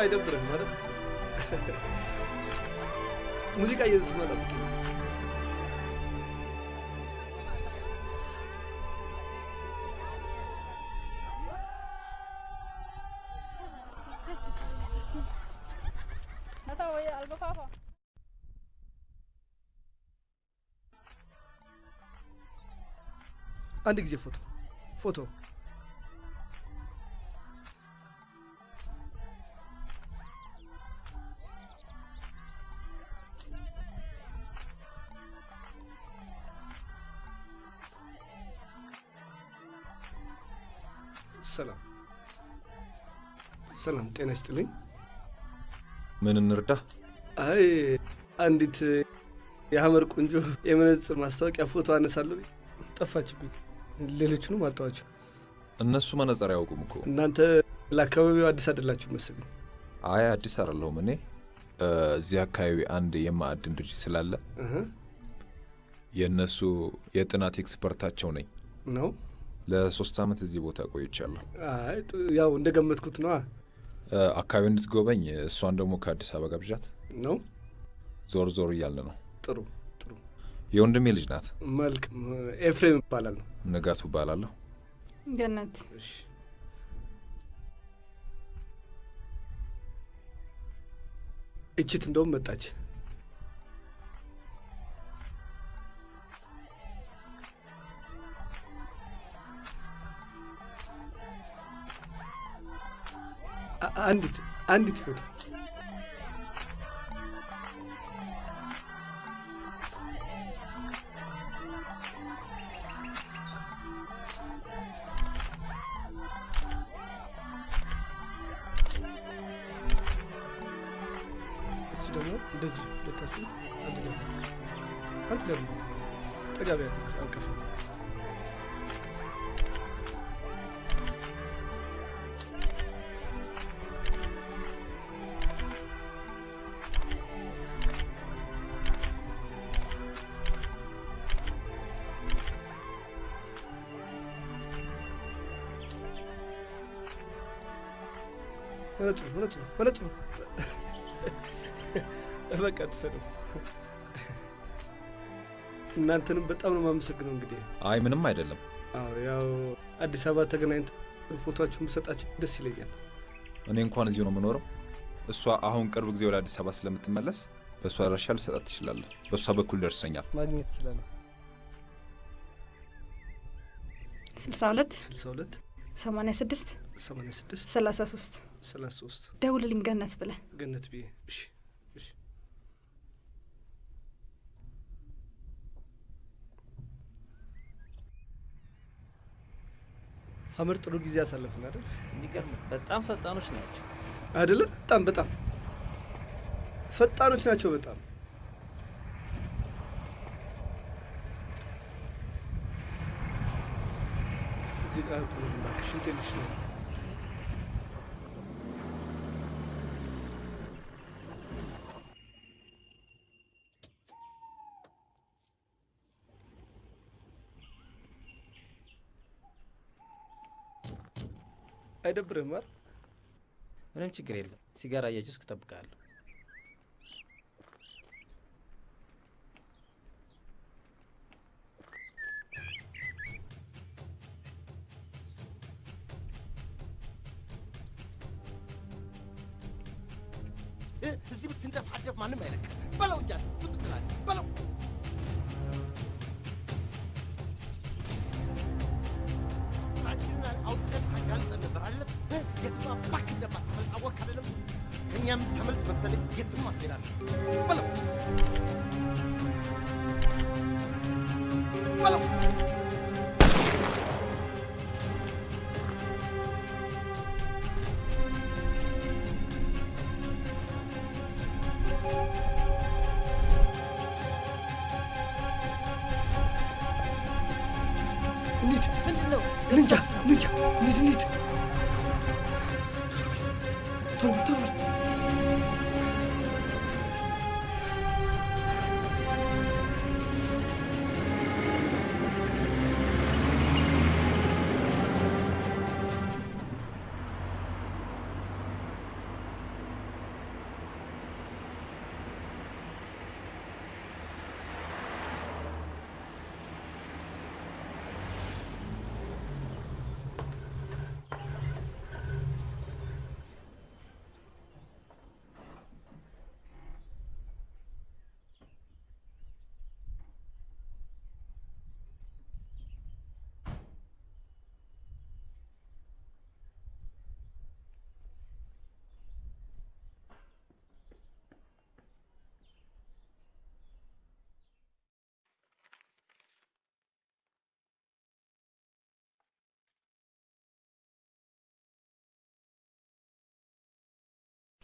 አይደብርም ማለት ሙዚቃ ጠብቅ። አንድ ጊዜ ፎቶ ፎቶ ሰላም፣ ጤና ይስጥልኝ። ምን እንርዳ? አይ አንዲት የሐመር ቆንጆ የመነጽር ማስታወቂያ ፎቶ አነሳለሁ ጠፋችብኝ። ሌሎቹንም አጣኋቸው። እነሱ መነጽር አያውቁም እኮ። እናንተ ለአካባቢው አዲስ አይደላችሁ መሰለኝ። አይ አዲስ አይደለሁም እኔ እዚህ አካባቢ አንድ የማዕድን ድርጅት ስላለ የእነሱ የጥናት ኤክስፐርታቸው ነኝ። ነው ለሶስት ዓመት እዚህ ቦታ ቆይቻለሁ። ያው እንደገመትኩት ነዋ። አካባቢ እንድትጎበኝ እሷን ደግሞ ከአዲስ አበባ ጋብዣት። ነው ዞር ዞር እያልን ነው። ጥሩ ጥሩ። የወንድሜ ልጅ ናት። መልክ ኤፍሬም ይባላል ነው። ንጋቱ እባላለሁ። ገነት እሺ እችት እንደውም መጣች። አንዲት አንዲት ፎቶ እሱ ደግሞ እንደዚህ ሁለታችሁ አንድ ላይ አንድ ላይ ነው። ጠጋ መነጽሩ መነጽሩ መነጽሩ በቃ ትሰደው እናንተንም በጣም ነው የማመሰግነው። እንግዲህ አይ ምንም አይደለም። አዎ ያው አዲስ አበባ ተገናኝተን ፎቶችሁን ብሰጣችሁ ደስ ይለኛል። እኔ እንኳን እዚሁ ነው የምኖረው። እሷ አሁን ቅርብ ጊዜ ወደ አዲስ አበባ ስለምትመለስ በእሷ አድራሻ ልሰጣት ትችላለህ። በእሷ በኩል ደርሰኛል። ማግኘት ትችላለህ። 62 62 86 86 33 33 ደውልልኝ ገነት ብለህ ገነት ብዬ እሺ፣ እሺ። ሀመር ጥሩ ጊዜ አሳለፍን አይደል? የሚገርም በጣም ፈጣኖች ናቸው። አይደለ? በጣም በጣም ፈጣኖች ናቸው። በጣም እዚህ ጋር ልሽ ነው። አይደብርህም? ምንም ችግር የለም። ሲጋራ እያጨስኩ እጠብቅሃለሁ።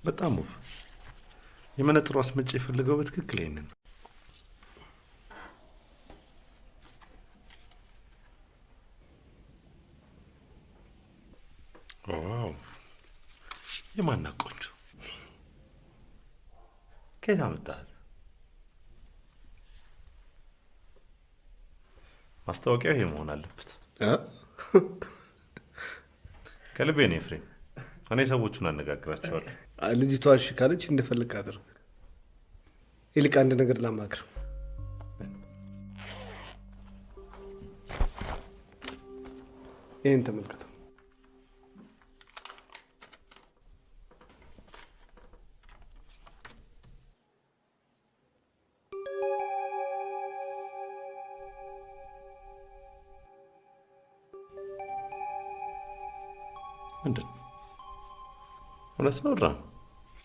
በጣም ውብ የመነጥሩ አስመጪ የፈለገው በትክክል ይሄንን ነው። ዋው የማና ቆንጆ ከየት አመጣት? ማስታወቂያው ይሄ መሆን አለበት። ከልቤ ነው ኤፍሬም። እኔ ሰዎቹን አነጋግራቸዋለሁ። ልጅቷ እሺ ካለች እንደፈለግ አድርግ። ይልቅ አንድ ነገር ላማክር። ይህን ተመልከተው። ምንድን? እውነት ነው ድራ ነው?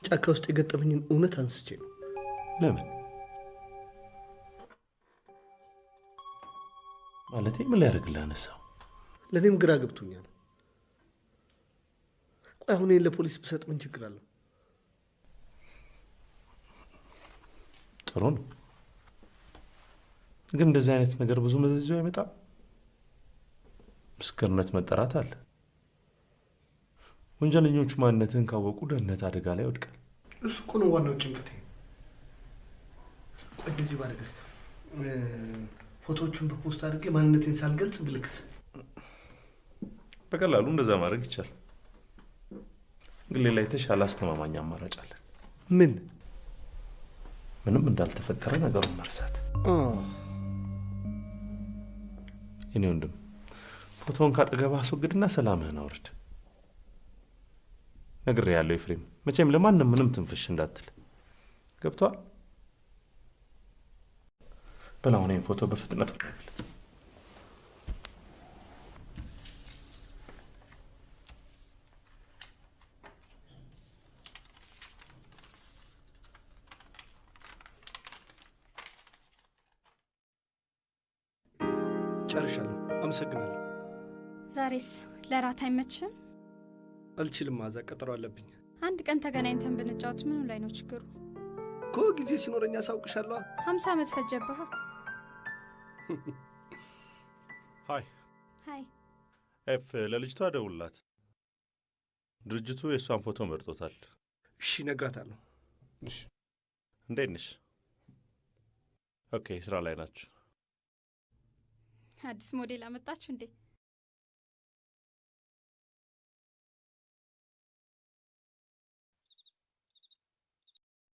ጫካ ውስጥ የገጠመኝን እውነት አንስቼ ነው። ለምን ማለቴ ምን ሊያደርግልህ አነሳው? ለእኔም ግራ ገብቶኛል። ቆይ አሁን ለፖሊስ ብሰጥ ምን ችግር አለው? ጥሩ ነው፣ ግን እንደዚህ አይነት ነገር ብዙ መዘዝ ይዞ አይመጣም። ምስክርነት መጠራት አለ። ወንጀለኞቹ ማንነትህን ካወቁ ደህንነት አደጋ ላይ ይወድቃል። እሱ እኮ ነው ዋናው ጭንቀቴ። ቆይ እንደዚህ ባደርግስ፣ ፎቶዎቹን በፖስታ አድርጌ ማንነቴን ሳልገልጽ ብልክስ? በቀላሉ እንደዛ ማድረግ ይቻላል፣ ግን ሌላ የተሻለ አስተማማኝ አማራጭ አለ። ምን ምንም እንዳልተፈጠረ ነገሩን መርሳት። የኔ ወንድም ፎቶውን ካጠገባ አስወግድና ሰላምህን አውርድ። ነግሬሃለሁ ኤፍሬም፣ መቼም ለማንም ምንም ትንፍሽ እንዳትል ገብቷል። ይህን ፎቶ በፍጥነት ጨርሻለሁ። አመሰግናለሁ። ዛሬስ ለራት አይመችም? አልችልም። ማታ ቀጠሮ አለብኝ አንድ ቀን ተገናኝተን ብንጫወት ምኑ ላይ ነው ችግሩ? እኮ ጊዜ ሲኖረኝ አሳውቅሻለሁ። ሀምሳ ዓመት ፈጀብሃ። hi hi ኤፍ ለልጅቷ ደውላት። ድርጅቱ የእሷን ፎቶ መርጦታል። እሺ፣ እነግራታለሁ። እንዴት ነሽ? Okay፣ ስራ ላይ ናችሁ። አዲስ ሞዴል አመጣችሁ እንዴ?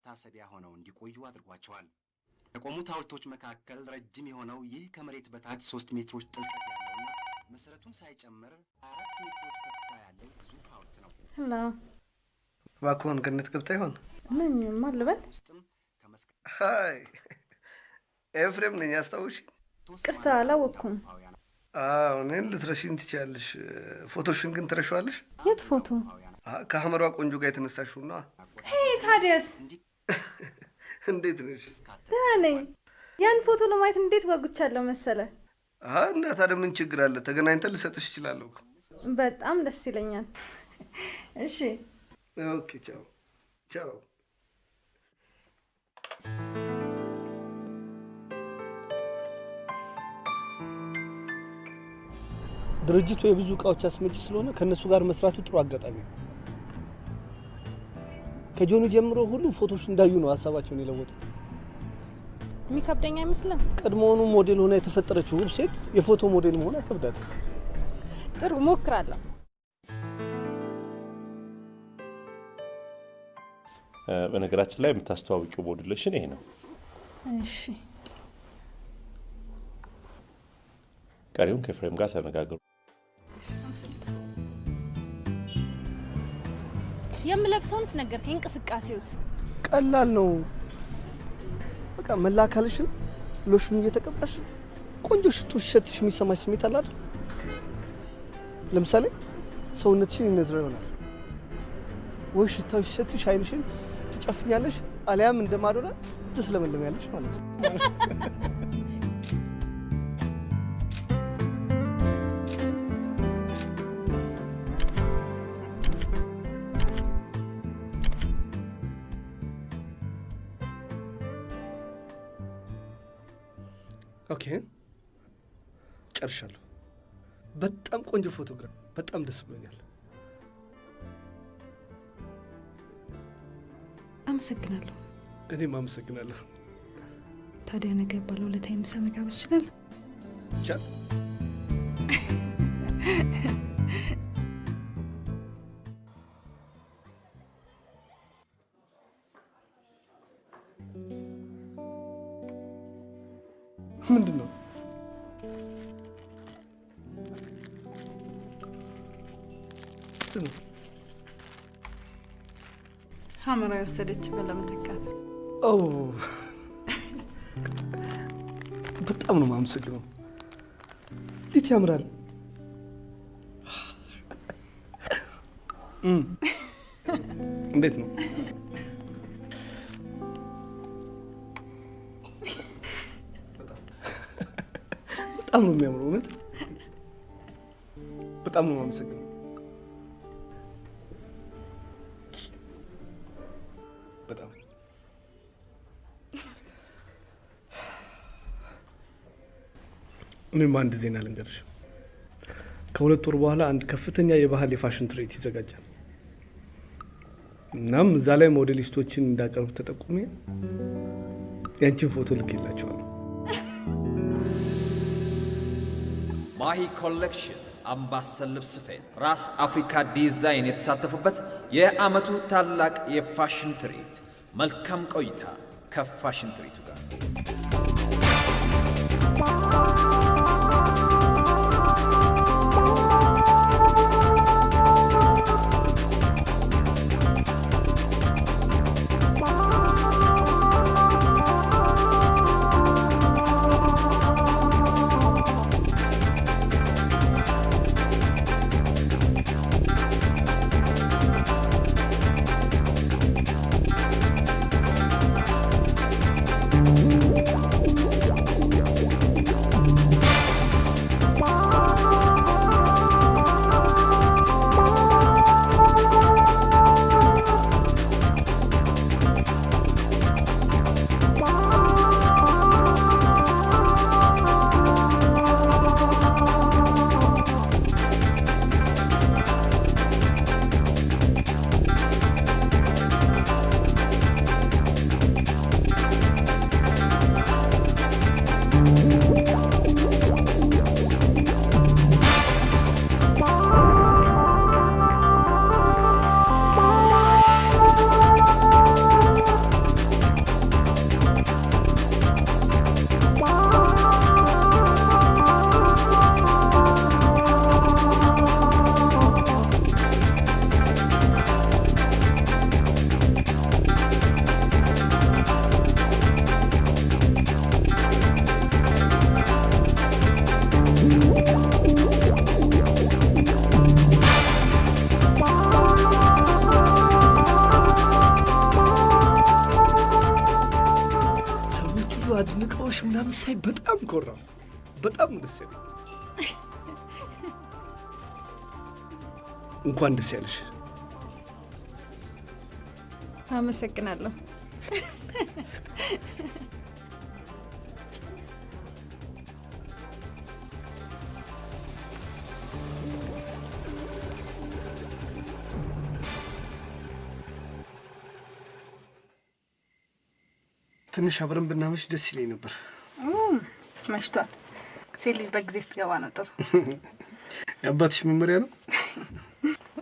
መታሰቢያ ሆነው እንዲቆዩ አድርጓቸዋል። ከቆሙት ሐውልቶች መካከል ረጅም የሆነው ይህ ከመሬት በታች ሶስት ሜትሮች ጥልቀት ያለውና መሰረቱን ሳይጨምር አራት ሜትሮች ከፍታ ያለው ግዙፍ ሐውልት ነው። እባክዎን ገነት ገብታ ይሆን? ማን ልበል? Hi ኤፍሬም ነኝ። አስታወሽኝ? ይቅርታ አላወቅኩም። አዎ፣ እኔን ልትረሺኝ ትችያለሽ። ፎቶሽን ግን ትረሺዋለሽ። የቱ ፎቶ? ከሐመሯ ቆንጆ ጋር የተነሳሽውና። Hey ታዲያስ፣ እንዴት ነሽ? ደህና ነኝ። ያን ፎቶ ለማየት እንዴት ጓጉቻለሁ መሰለ። እና ታዲያ ምን ችግር አለ? ተገናኝተን ልሰጥሽ እችላለሁ። በጣም ደስ ይለኛል። እሺ Okay፣ ቻው ቻው። ድርጅቱ የብዙ እቃዎች አስመጪ ስለሆነ ከእነሱ ጋር መስራቱ ጥሩ አጋጣሚ ነው። ከጆኒ ጀምሮ ሁሉም ፎቶዎች እንዳዩ ነው ሀሳባቸውን የለወጡት። የሚከብደኝ አይመስልም። ቀድሞውኑ ሞዴል ሆና የተፈጠረችው ውብ ሴት የፎቶ ሞዴል መሆን አይከብዳትም። ጥሩ ሞክራለሁ። በነገራችን ላይ የምታስተዋውቂው ሞዴሌሽን ይሄ ነው። እሺ ቀሪውን ከኤፍሬም ጋር ተነጋገሩ። የምለብሰውንስ ነገርከኝ። እንቅስቃሴውስ ቀላል ነው። በቃ መላ አካልሽን ሎሽኑ እየተቀባሽ ቆንጆ ሽቶ ሲሸትሽ የሚሰማሽ ስሜት አለ አይደል? ለምሳሌ ሰውነትሽን ይነዝረው ይሆናል ወይ ሽታው ሲሸትሽ አይንሽን ትጨፍኛለሽ፣ አሊያም እንደ ማዶና ትስለመለሚያለሽ ማለት ነው። ጨርሻለሁ። በጣም ቆንጆ ፎቶግራፍ፣ በጣም ደስ ብሎኛል። አመሰግናለሁ። እኔም አመሰግናለሁ። ታዲያ ነገ ባለውለታ የምሳ መጋበዝ ይችላል? ቻል ምንድን ነው? ሀመራ የወሰደችበት ለመተካት ኦ በጣም ነው የማመሰግነው። እንዴት ያምራል! እንዴት ነው? በጣም ነው የሚያምረው። እውነት በጣም ነው የማመሰግነው። በጣም እኔም አንድ ዜና ልንገርሽ። ከሁለት ወር በኋላ አንድ ከፍተኛ የባህል የፋሽን ትርኢት ይዘጋጃል። እናም እዛ ላይ ሞዴሊስቶችን እንዳቀርብ ተጠቁሜ ያንቺን ፎቶ ልኬላቸዋለሁ። ማሂ ኮሌክሽን አምባሰል ልብስ ስፌት፣ ራስ አፍሪካ ዲዛይን የተሳተፉበት የዓመቱ ታላቅ የፋሽን ትርኢት። መልካም ቆይታ ከፋሽን ትርኢቱ ጋር እንኳን ደስ ያለሽ። አመሰግናለሁ። ትንሽ አብረን ብናመሽ ደስ ይለኝ ነበር። መሽቷል። ሴት ልጅ በጊዜ ስትገባ ነው ጥሩ። የአባትሽ መመሪያ ነው።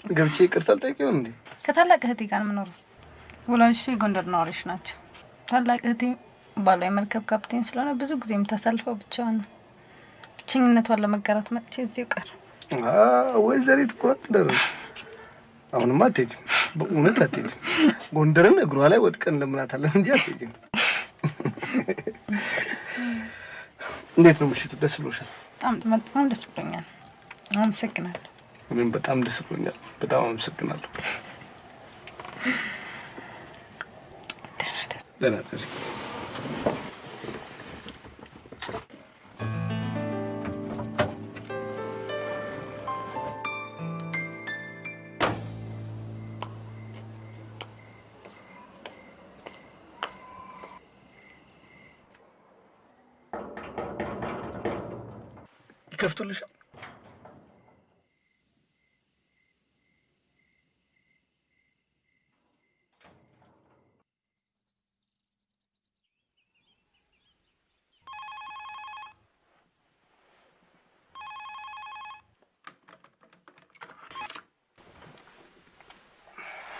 ገብቼ ይቅርታ አልጠይቀው እንዴ? ከታላቅ እህቴ ጋር የምኖረው ወላጆቿ የጎንደር ነዋሪዎች ናቸው። ታላቅ እህቴ ባሏ የመርከብ ካፕቴን ስለሆነ ብዙ ጊዜ የምታሳልፈው ብቻዋን ነው። ብቸኝነቷን ለመጋራት መጥቼ እዚሁ ቀረ። ወይዘሪት ጎንደር አሁንማ አትሄጂም፣ በእውነት አትሄጂም። ጎንደርን እግሯ ላይ ወድቀን ለምናታለን እንጂ አትሄጂም። እንዴት ነው ምሽቱ? ደስ ብሎሻል? በጣም ደስ ብሎኛል። አመሰግናለሁ። እኔም በጣም ደስ ብሎኛል። በጣም አመሰግናለሁ። ደህና ደሪ። ይከፍቱልሻል?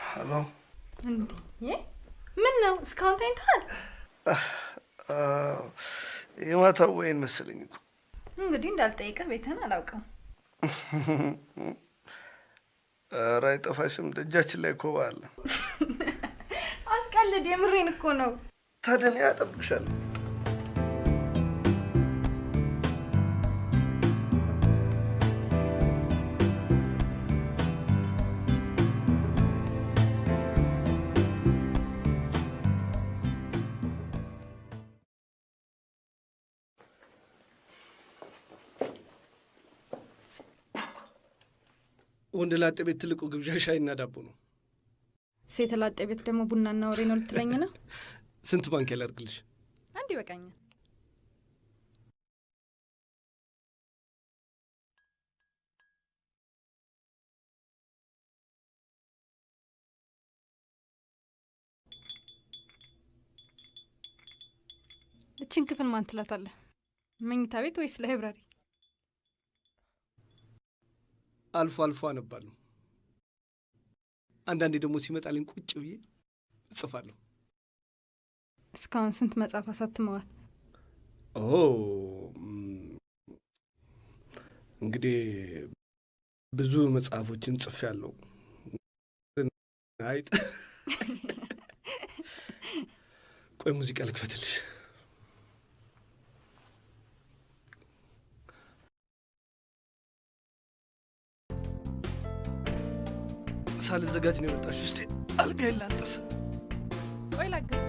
ሄሎ እንዴ ምን ነው እስካሁን ተኝተሃል? የማታው ወይን መሰለኝ እኮ እንግዲህ እንዳልጠይቀህ ቤትህን አላውቅም። ኧረ አይጠፋሽም። ደጃችን ላይ ኮባ አለ። አትቀልድ፣ የምሬን እኮ ነው። ታዲያ እኔ አጠብቅሻለሁ። ወንድ ላጤ ቤት ትልቁ ግብዣ ሻይና ዳቦ ነው። ሴት ላጤ ቤት ደግሞ ቡናና ወሬ ነው ልትለኝ ነው? ስንት ማንኪያ ላድርግልሽ? አንድ ይበቃኛል። እችን ክፍል ማን ትላታለህ? መኝታ ቤት ወይስ library? አልፎ አልፎ አነባለሁ። አንዳንዴ ደግሞ ሲመጣልኝ ቁጭ ብዬ እጽፋለሁ። እስካሁን ስንት መጽሐፍ አሳትመዋል? ኦ እንግዲህ ብዙ መጽሐፎችን ጽፌያለሁ። አይጥ ቆይ ሙዚቃ ልክፈትልሽ። ሳልዘጋጅ ነው የመጣሽ። ውስጤ አልጋ ላንጥፍ። ቆይ ላግዝ።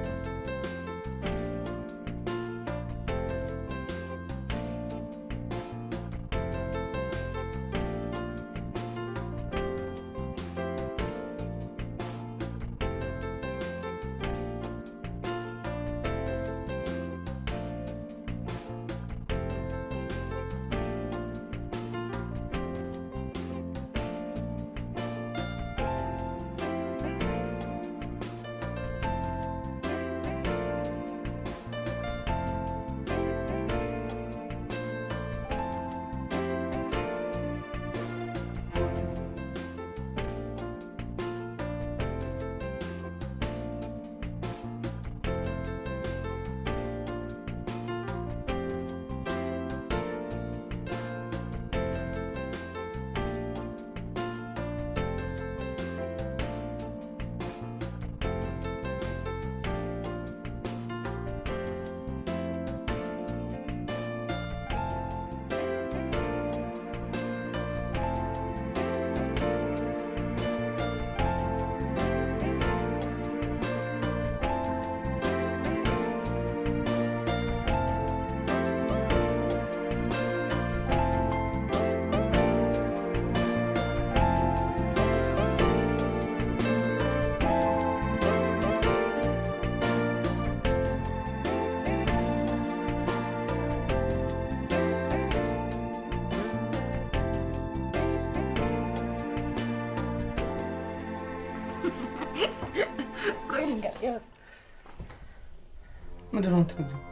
የምትነግሪኝ?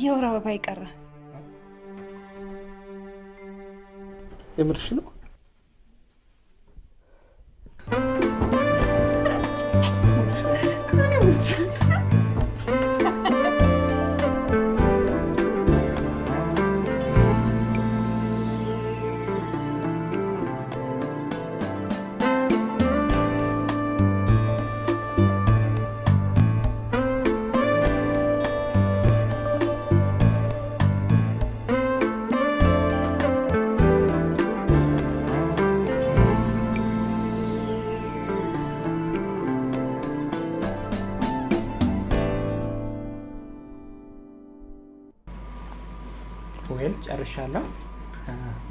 የወር አበባ ይቀረ የምርሽ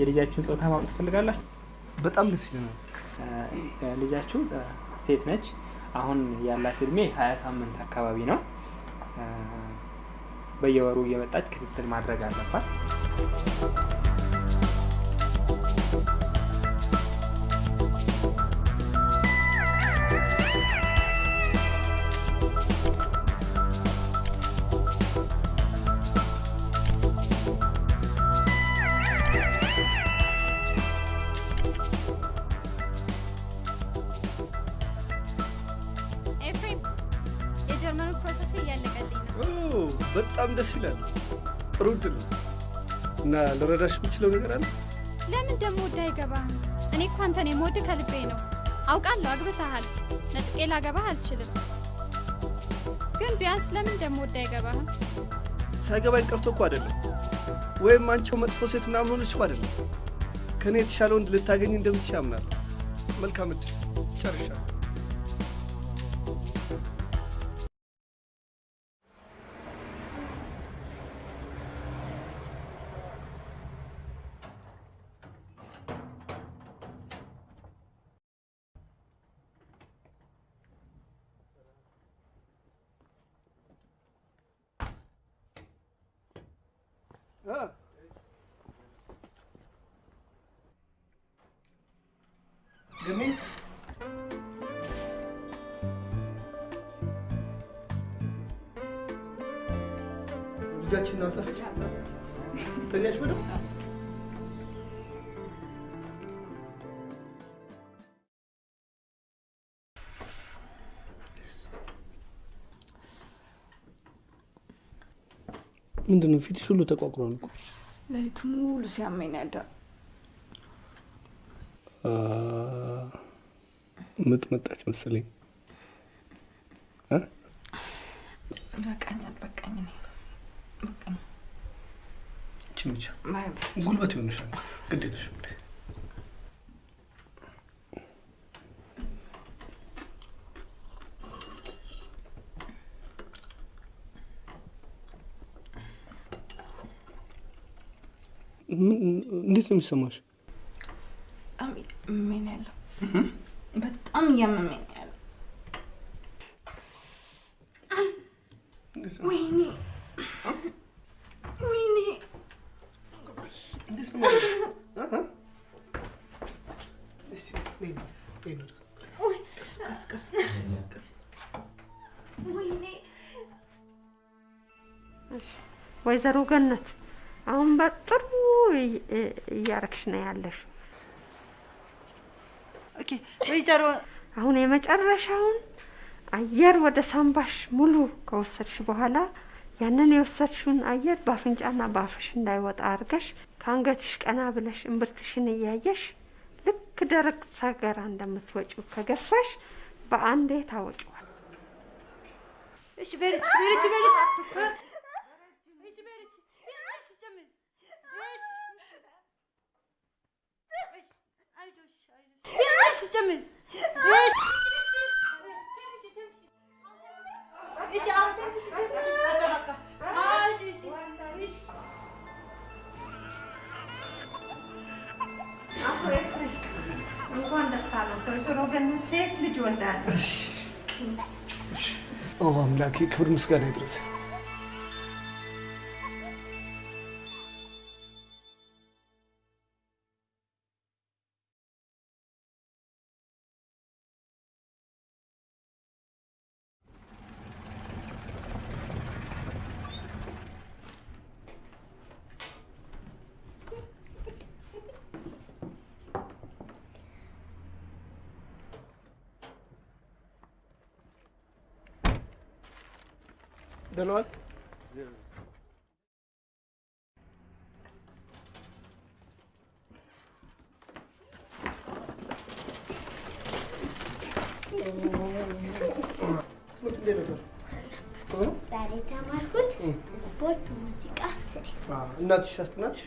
የልጃችሁን ጾታ ማወቅ ትፈልጋላችሁ? በጣም ደስ ይለናል። ልጃችሁ ሴት ነች። አሁን ያላት እድሜ ሀያ ሳምንት አካባቢ ነው። በየወሩ እየመጣች ክትትል ማድረግ አለባት። እና ልረዳሽ የምችለው ነገር አለ? ለምን ደግሞ ወደ አይገባህም? እኔ እኮ አንተን የምወድ ከልቤ ነው። አውቃለሁ አግብተሃል። ነጥቄ ላገባህ አልችልም። ግን ቢያንስ ለምን ደግሞ ወደ አይገባህም? ሳይገባኝ ቀርቶ እኮ አይደለም፣ ወይም አንቺው መጥፎ ሴት ምናምን ሆነች እኮ አይደለም። ከእኔ የተሻለ ወንድ ልታገኝ እንደምትችል አምናለሁ። መልካም እድል። ጨርሻለሁ። ምንድን ነው ፊትሽ ሁሉ ተቋቁሯል እኮ። ሌሊቱ ሙሉ ሲያመኝ አ፣ ምጥ መጣች መሰለኝ። እ? በቃኛል፣ በቃኝ፣ ጉልበት ይሆንሻል። ግድ የለሽም ምን- እንዴት ነው የሚሰማሽ? በጣም እያመመኝ ነው? ያለው። በጣም እያመመኝ ነው? ያለው። ወይኔ ወይኔ! ወይዘሮ ገነት አሁን በጥሩ እያረግሽ ነው ያለሽ። አሁን የመጨረሻውን አየር ወደ ሳምባሽ ሙሉ ከወሰድሽ በኋላ ያንን የወሰድሽውን አየር በአፍንጫና በአፍሽ እንዳይወጣ አድርገሽ ከአንገትሽ ቀና ብለሽ እምብርትሽን እያየሽ ልክ ደረቅ ሰገራ እንደምትወጪው ከገፋሽ በአንዴ ታወጪዋል። እሺ በልች በልች በልች 야, 진짜 맨. 이씨 아 እናትሽ አስጠናች?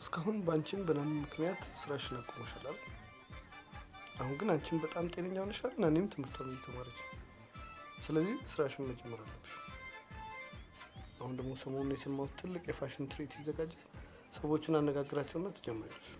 እስካሁን በአንቺም በናም ምክንያት ስራሽን አቁመሻል? አሁን ግን አንቺም በጣም ጤነኛ ሆነሻል እና እኔም ትምህርቷን እየተማረች ነው። ስለዚህ ስራሽን መጀመር አለብሽ። አሁን ደግሞ ሰሞኑን የሰማሁት ትልቅ የፋሽን ትርኢት ይዘጋጃል። ሰዎቹን አነጋግራቸውና ትጀምሪያለሽ።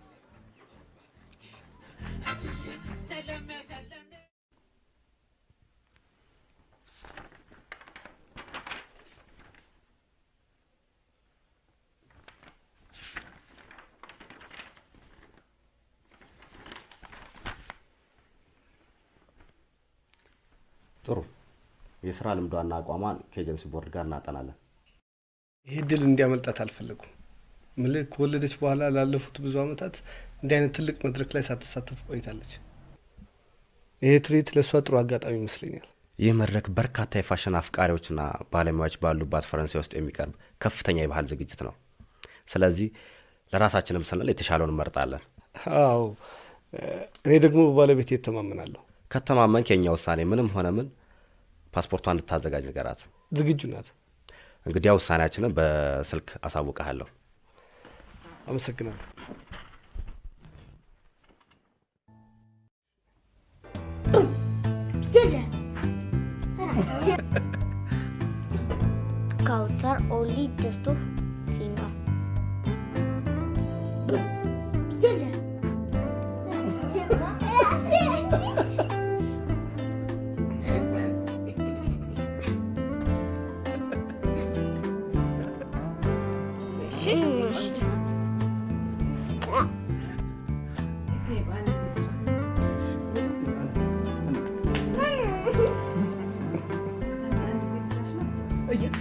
ጥሩ የስራ ልምዷና አቋሟን ከኤጀንሲ ቦርድ ጋር እናጠናለን። ይህ ድል እንዲያመልጣት አልፈለጉም። ምልህ ከወለደች በኋላ ላለፉት ብዙ ዓመታት እንዲህ አይነት ትልቅ መድረክ ላይ ሳትሳተፍ ቆይታለች። ይሄ ትርኢት ለእሷ ጥሩ አጋጣሚ ይመስለኛል። ይህ መድረክ በርካታ የፋሽን አፍቃሪዎችና ባለሙያዎች ባሉባት ፈረንሳይ ውስጥ የሚቀርብ ከፍተኛ የባህል ዝግጅት ነው። ስለዚህ ለራሳችንም ስንል የተሻለውን እንመርጣለን። አዎ፣ እኔ ደግሞ በባለቤት እተማመናለሁ። ከተማመንክ የኛ ውሳኔ ምንም ሆነ ምን ፓስፖርቷን እንድታዘጋጅ ንገራት። ዝግጁ ናት። እንግዲያ ውሳኔያችንን በስልክ አሳውቀሃለሁ። አመሰግናለሁ። Kautar only just finger.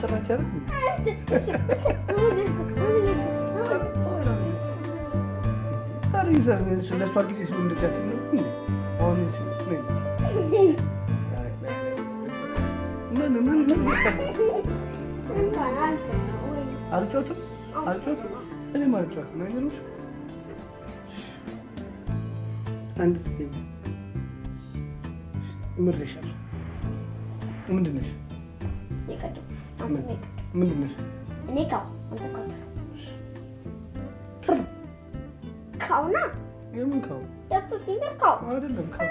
Gece. እየተሰራች ለእሷ ጊዜ ሲሆን እንደዚያችን ነው አሁን ምን ምን ምን አልጮትም አልጮትም እኔም አልጮትም አይገርምሽ አንድ ምሬሻለሁ ምንድን ነሽ ምንድን ነሽ እኔ ካው አንተ ካውተር ካውና የምን ካው a finger ካው አይደለም ካው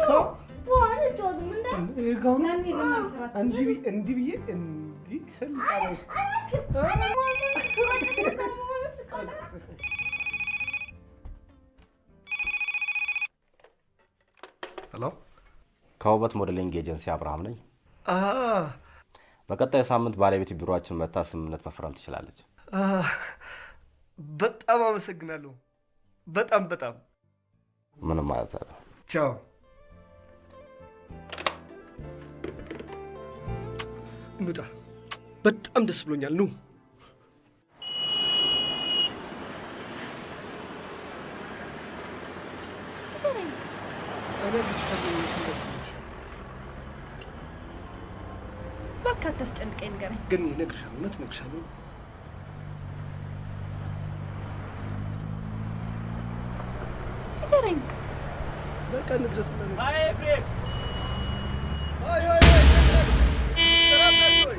ካው በኋላ ጆዝ ምን ይሄ ካው ነው? እንዲህ ብዬ እንዲህ ብዬ እንዲህ ስል አለሽ Hello ከውበት modeling agency አብርሃም ነኝ። በቀጣይ ሳምንት ባለቤትህ ቢሮአችን መጥታ ስምምነት መፈረም ትችላለች። በጣም አመሰግናለሁ። በጣም በጣም ምንም ማለት አለ። ቻው። እንውጣ። በጣም ደስ ብሎኛል። ኑ እባክህ አታስጨንቀኝ፣ ንገረኝ። ግን እነግርሻለሁ፣ እውነት እነግርሻለሁ። ንገረኝ። በቃ እንድረስና ነው። አይ ኤፍሬም፣ አይ አይ አይ ተራመድ ወይ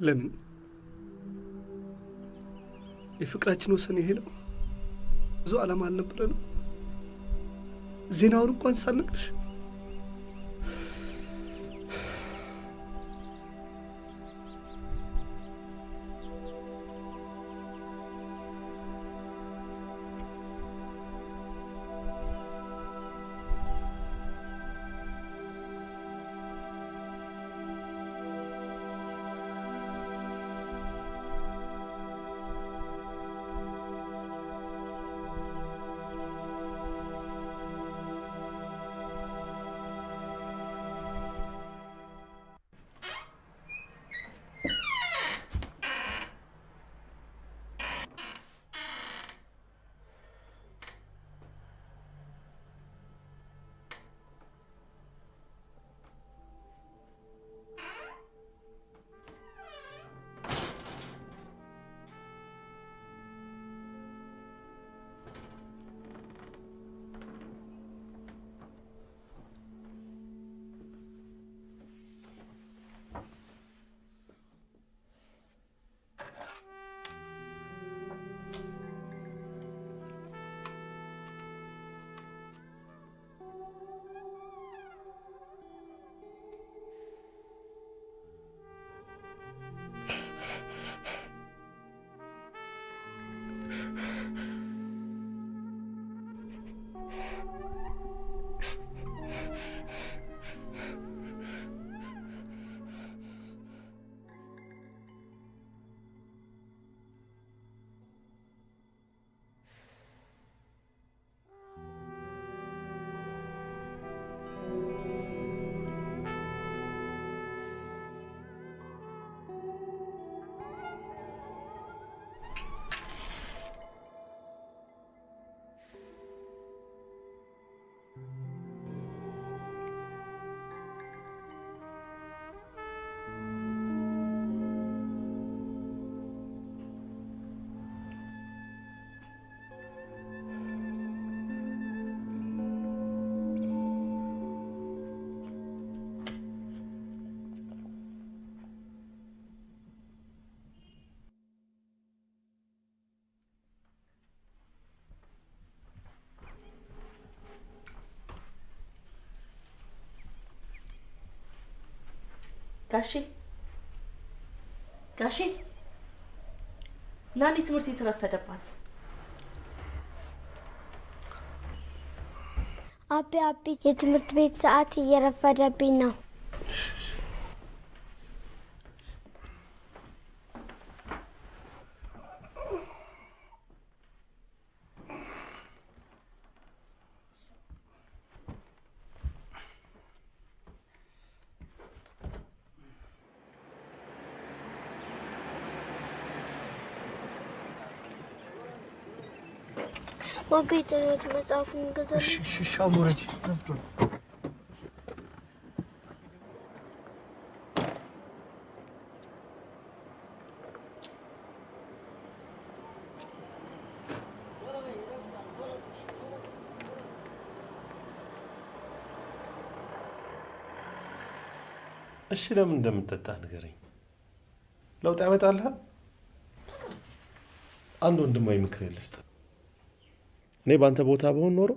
ለምን የፍቅራችን ወሰን ይሄ ነው? ብዙ ዓላማ አልነበረንም? ዜናውን እንኳን ሳልነግርሽ ጋሼ ጋሼ ናኒ ትምህርት የተረፈደባት አቤ አቤ የትምህርት ቤት ሰዓት እየረፈደብኝ ነው። የትምህርት መጽሐፉን እንገዛለን። ሽሻ ውረጅ፣ ረፍዷል። እሺ ለምን እንደምትጠጣ ንገረኝ። ለውጥ ያመጣልሃል? አንድ ወንድማዊ ምክር ልስጥ። እኔ በአንተ ቦታ በሆን ኖሮ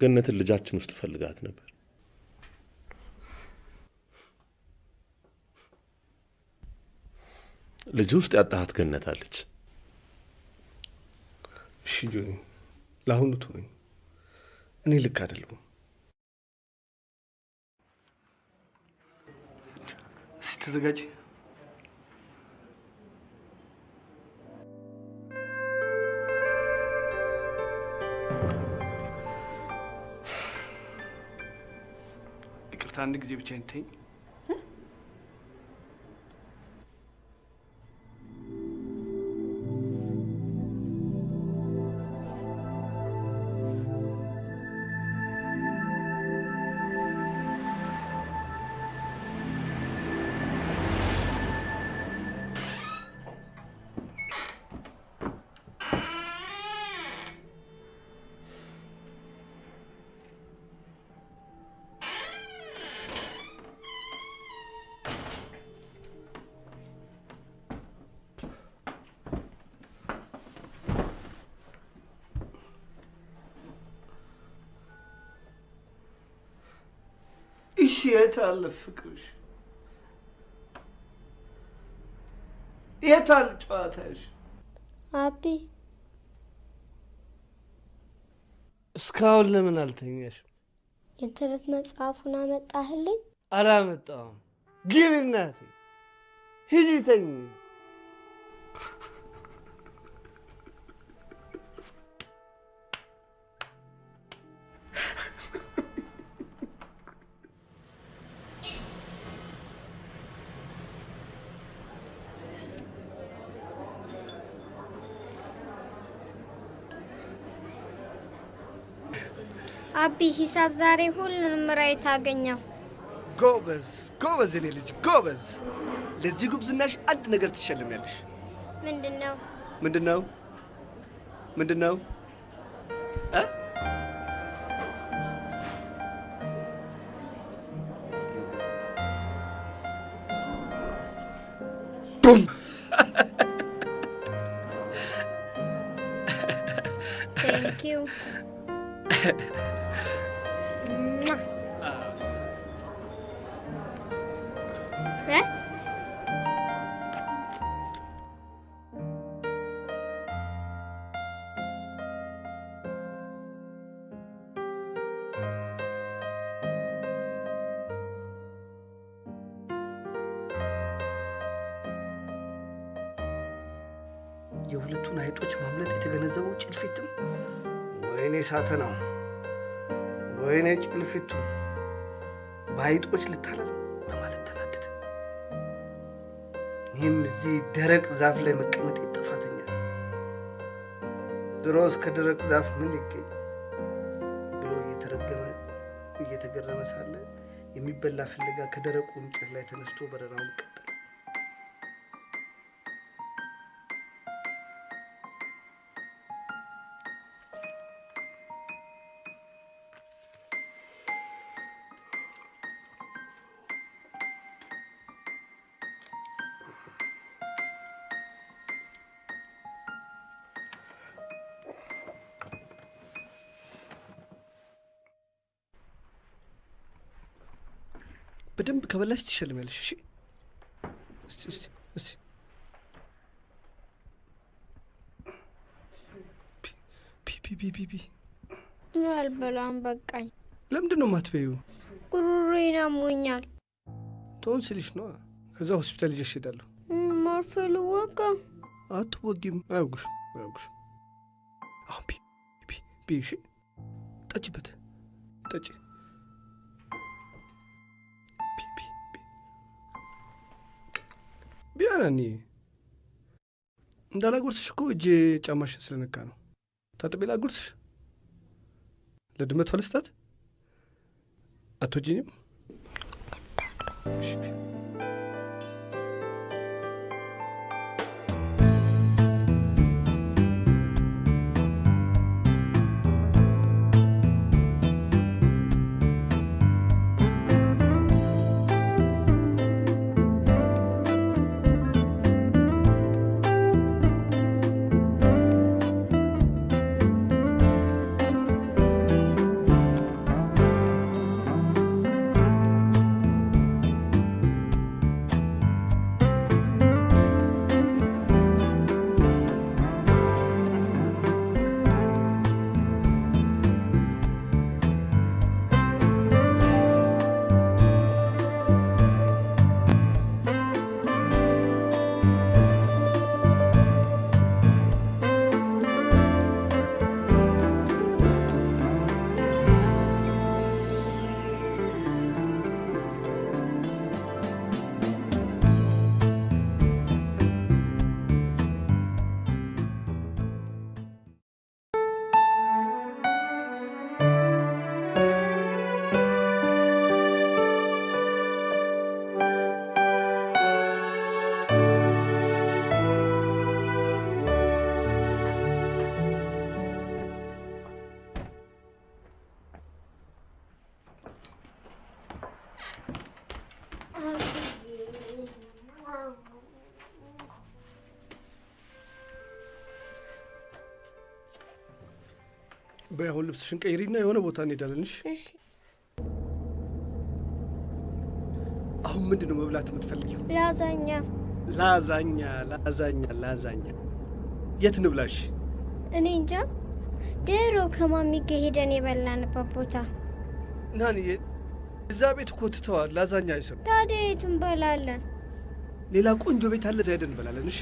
ገነትን ልጃችን ውስጥ ፈልጋት ነበር። ልጅ ውስጥ ያጣሃት ገነት አለች። እሺ ጆኒ፣ ለአሁኑ ተወኝ። እኔ ልክ አይደለሁም። እስኪ ተዘጋጅ። ይቅርታ፣ አንድ ጊዜ ብቻ ተይኝ። የት አለ ፍቅርሽ? የት አለ ጨዋታሽ? አቢ እስካሁን ለምን አልተኛሽም? የትምህርት መጽሐፉን አመጣህልኝ? አላመጣሁም። ግቢ እናቴ፣ ሂጂ ተኝ። አቢ ሂሳብ ዛሬ ሁሉንም right አገኘው። ጎበዝ ጎበዝ፣ የኔ ልጅ ጎበዝ። ለዚህ ጉብዝናሽ አንድ ነገር ትሸለሚያለሽ። ምንድን ነው? ምንድን ነው? ምንድን ነው? ደረቅ ዛፍ ላይ መቀመጥ ጥፋተኛ ድሮስ ከደረቅ ዛፍ ምን ይገኝ ብሎ እየተረገመ እየተገረመ ሳለ የሚበላ ፍለጋ ከደረቁ እንጨት ላይ ተነስቶ በረራውን ከበላሽ ትሸለሚያለሽ። እሺ፣ እስቲ እስቲ እስቲ ፒ ፒ ፒ ፒ ፒ አልበላም፣ በቃኝ። ለምንድን ነው የማትበይው? ጉሮሮዬን አሞኛል። ቶንሲልሽ ነዋ። ከዛ ሆስፒታል ይዤሽ እሄዳለሁ። መርፌ ልወጋ? አትወጊም። አያውጉሽም፣ አያውጉሽም። አሁን ፒ ፒ ፒ እሺ፣ ጠጪበት፣ ጠጪ እኔ እንዳላጎርስሽ እኮ እጄ ጫማሽን ስለነካ ነው። ታጥቤ ላጎርስሽ ለድመቷ ልስጣት። አትወጂኝም? በይ አሁን ልብስሽን ቀይሪና የሆነ ቦታ እንሄዳለን። እሺ? አሁን ምንድን ነው መብላት የምትፈልጊው? ላዛኛ ላዛኛ ላዛኛ ላዛኛ። የት እንብላሽ? እኔ እንጃ። ድሮ ከማሚ ጋር ሄደን የበላንበት ቦታ። ናንዬ፣ እዛ ቤት እኮ ትተዋል። ላዛኛ አይሰሩ። ታዲያ የት እንበላለን? ሌላ ቆንጆ ቤት አለ፣ እዛ ሄደን እንበላለን። እሺ?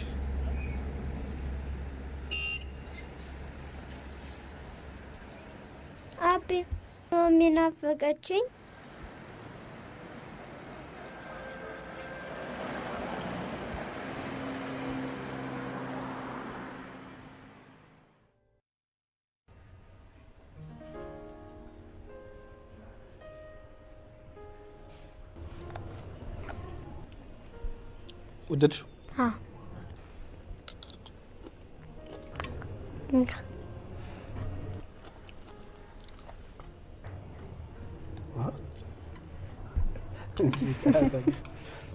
ማሚ ናፈቀችኝ። ወደድሽው? አዎ። Tudo.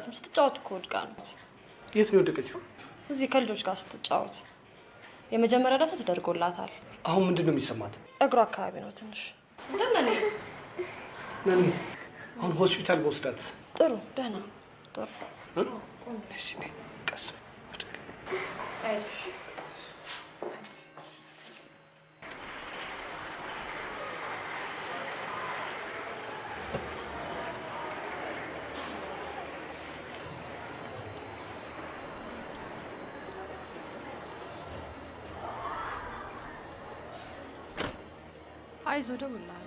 አይስጣትም። ስትጫወት እኮ ወድቃ ነው። የት ነው የወደቀችው? እዚህ ከልጆች ጋር ስትጫወት የመጀመሪያ እርዳታ ተደርጎላታል። አሁን ምንድን ነው የሚሰማት? እግሯ አካባቢ ነው ትንሽ አሁን ሆስፒታል በወስዳት ጥሩ ደህና ጥሩ እ? እሺ፣ ነይ፣ ቀስ በይ። አይዞሽ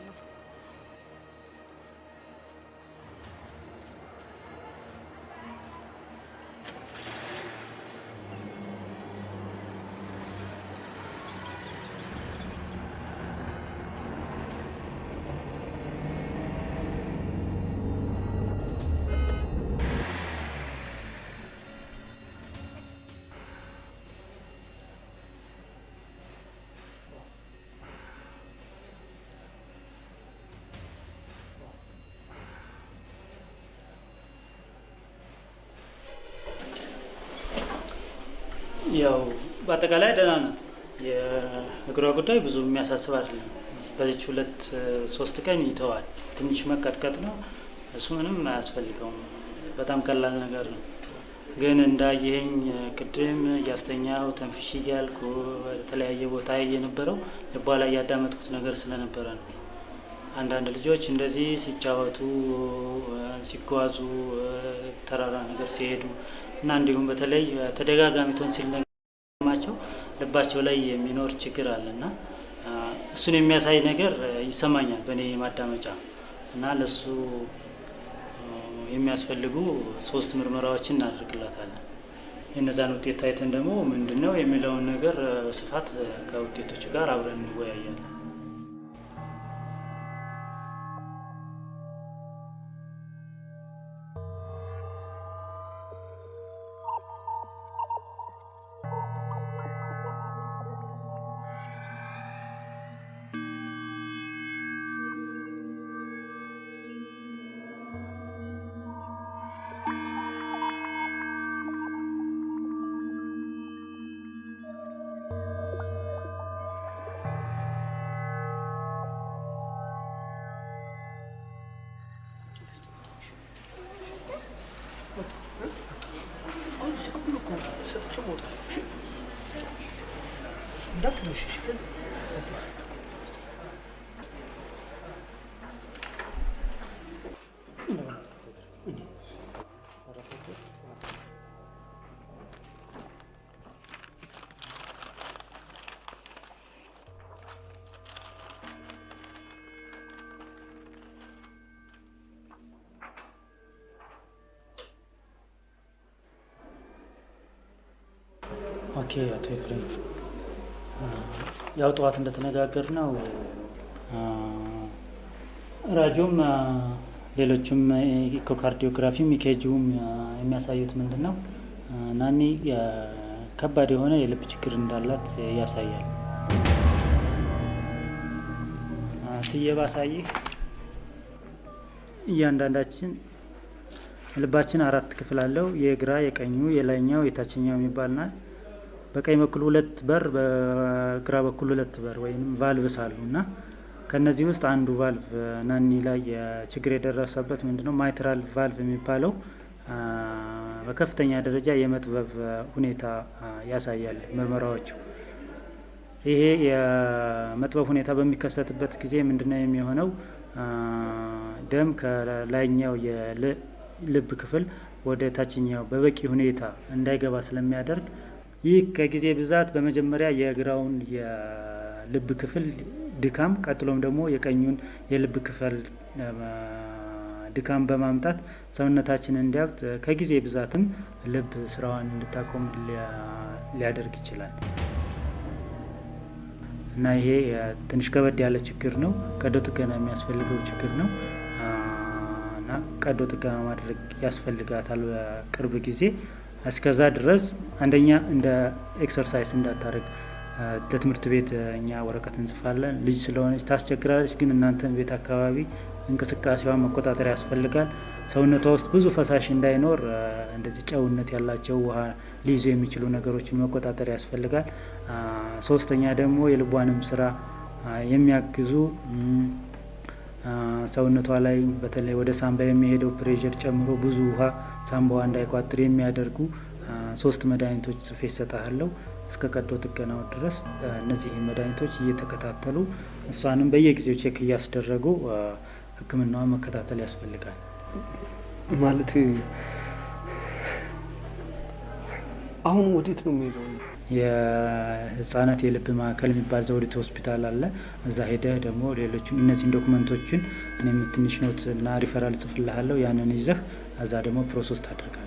ያው በአጠቃላይ ደህና ናት። የእግሯ ጉዳይ ብዙ የሚያሳስብ አይደለም። በዚች ሁለት ሶስት ቀን ይተዋል። ትንሽ መቀጥቀጥ ነው፣ እሱ ምንም አያስፈልገውም። በጣም ቀላል ነገር ነው። ግን እንዳየኸኝ ቅድም እያስተኛው ተንፍሽ እያልኩ የተለያየ ቦታ የነበረው ልቧ ላይ ያዳመጥኩት ነገር ስለነበረ ነው። አንዳንድ ልጆች እንደዚህ ሲጫወቱ፣ ሲጓዙ፣ ተራራ ነገር ሲሄዱ እና እንዲሁም በተለይ ተደጋጋሚ ቶንሲል ልባቸው ላይ የሚኖር ችግር አለ እና እሱን የሚያሳይ ነገር ይሰማኛል በእኔ ማዳመጫ እና ለሱ የሚያስፈልጉ ሶስት ምርመራዎችን እናደርግላታለን። የእነዛን ውጤት ታይተን ደግሞ ምንድን ነው የሚለውን ነገር በስፋት ከውጤቶቹ ጋር አብረን እንወያያለን። Okay አቶ ኤፍሬም ያው ጠዋት እንደተነጋገርነው ነው ራጁም ሌሎችም echocardiography ም EKG ውም የሚያሳዩት ምንድን ነው ናኒ ከባድ የሆነ የልብ ችግር እንዳላት ያሳያል። ስዬ ላሳይህ እያንዳንዳችን ልባችን አራት ክፍል አለው። የግራ፣ የቀኙ፣ የላይኛው፣ የታችኛው የሚባልና በቀኝ በኩል ሁለት በር፣ በግራ በኩል ሁለት በር ወይም valves አሉ እና ከነዚህ ውስጥ አንዱ ቫልቭ ናኒ ላይ ችግር የደረሰበት ምንድነው mitral valve የሚባለው በከፍተኛ ደረጃ የመጥበብ ሁኔታ ያሳያል ምርመራዎቹ። ይሄ የመጥበብ ሁኔታ በሚከሰትበት ጊዜ ምንድነው የሚሆነው? ደም ከላይኛው የልብ ክፍል ወደ ታችኛው በበቂ ሁኔታ እንዳይገባ ስለሚያደርግ ይህ ከጊዜ ብዛት በመጀመሪያ የግራውን የልብ ክፍል ድካም ቀጥሎም ደግሞ የቀኙን የልብ ክፍል ድካም በማምጣት ሰውነታችን እንዲያብጥ ከጊዜ ብዛትም ልብ ስራዋን እንድታቆም ሊያደርግ ይችላል እና ይሄ ትንሽ ከበድ ያለ ችግር ነው። ቀዶ ጥገና የሚያስፈልገው ችግር ነው እና ቀዶ ጥገና ማድረግ ያስፈልጋታል በቅርብ ጊዜ። እስከዛ ድረስ አንደኛ እንደ exercise እንዳታደርግ ለትምህርት ቤት እኛ ወረቀት እንጽፋለን። ልጅ ስለሆነች ታስቸግራለች፣ ግን እናንተን ቤት አካባቢ እንቅስቃሴዋን መቆጣጠር ያስፈልጋል። ሰውነቷ ውስጥ ብዙ ፈሳሽ እንዳይኖር እንደዚህ ጨውነት ያላቸው ውሃ ሊይዙ የሚችሉ ነገሮችን መቆጣጠር ያስፈልጋል። ሶስተኛ ደግሞ የልቧንም ስራ የሚያግዙ ሰውነቷ ላይ በተለይ ወደ ሳምባ የሚሄደው pressure ጨምሮ ብዙ ውሃ ሳምባዋ እንዳይቋጥር የሚያደርጉ ሶስት መድኃኒቶች ጽፌ እሰጥሃለሁ። እስከ ቀዶ ጥገናው ድረስ እነዚህ መድኃኒቶች እየተከታተሉ እሷንም በየጊዜው check እያስደረጉ ሕክምናዋን መከታተል ያስፈልጋል። ማለት አሁን ወዴት ነው የሚሄደው? የህፃናት የልብ ማዕከል የሚባል ዘውዲቱ ሆስፒታል አለ። እዛ ሄደህ ደግሞ ሌሎችን እነዚህን ዶክመንቶችን እኔም ትንሽ note እና ሪፈራል ጽፍልሃለሁ። ያንን ይዘህ እዛ ደግሞ process ታደርጋለህ።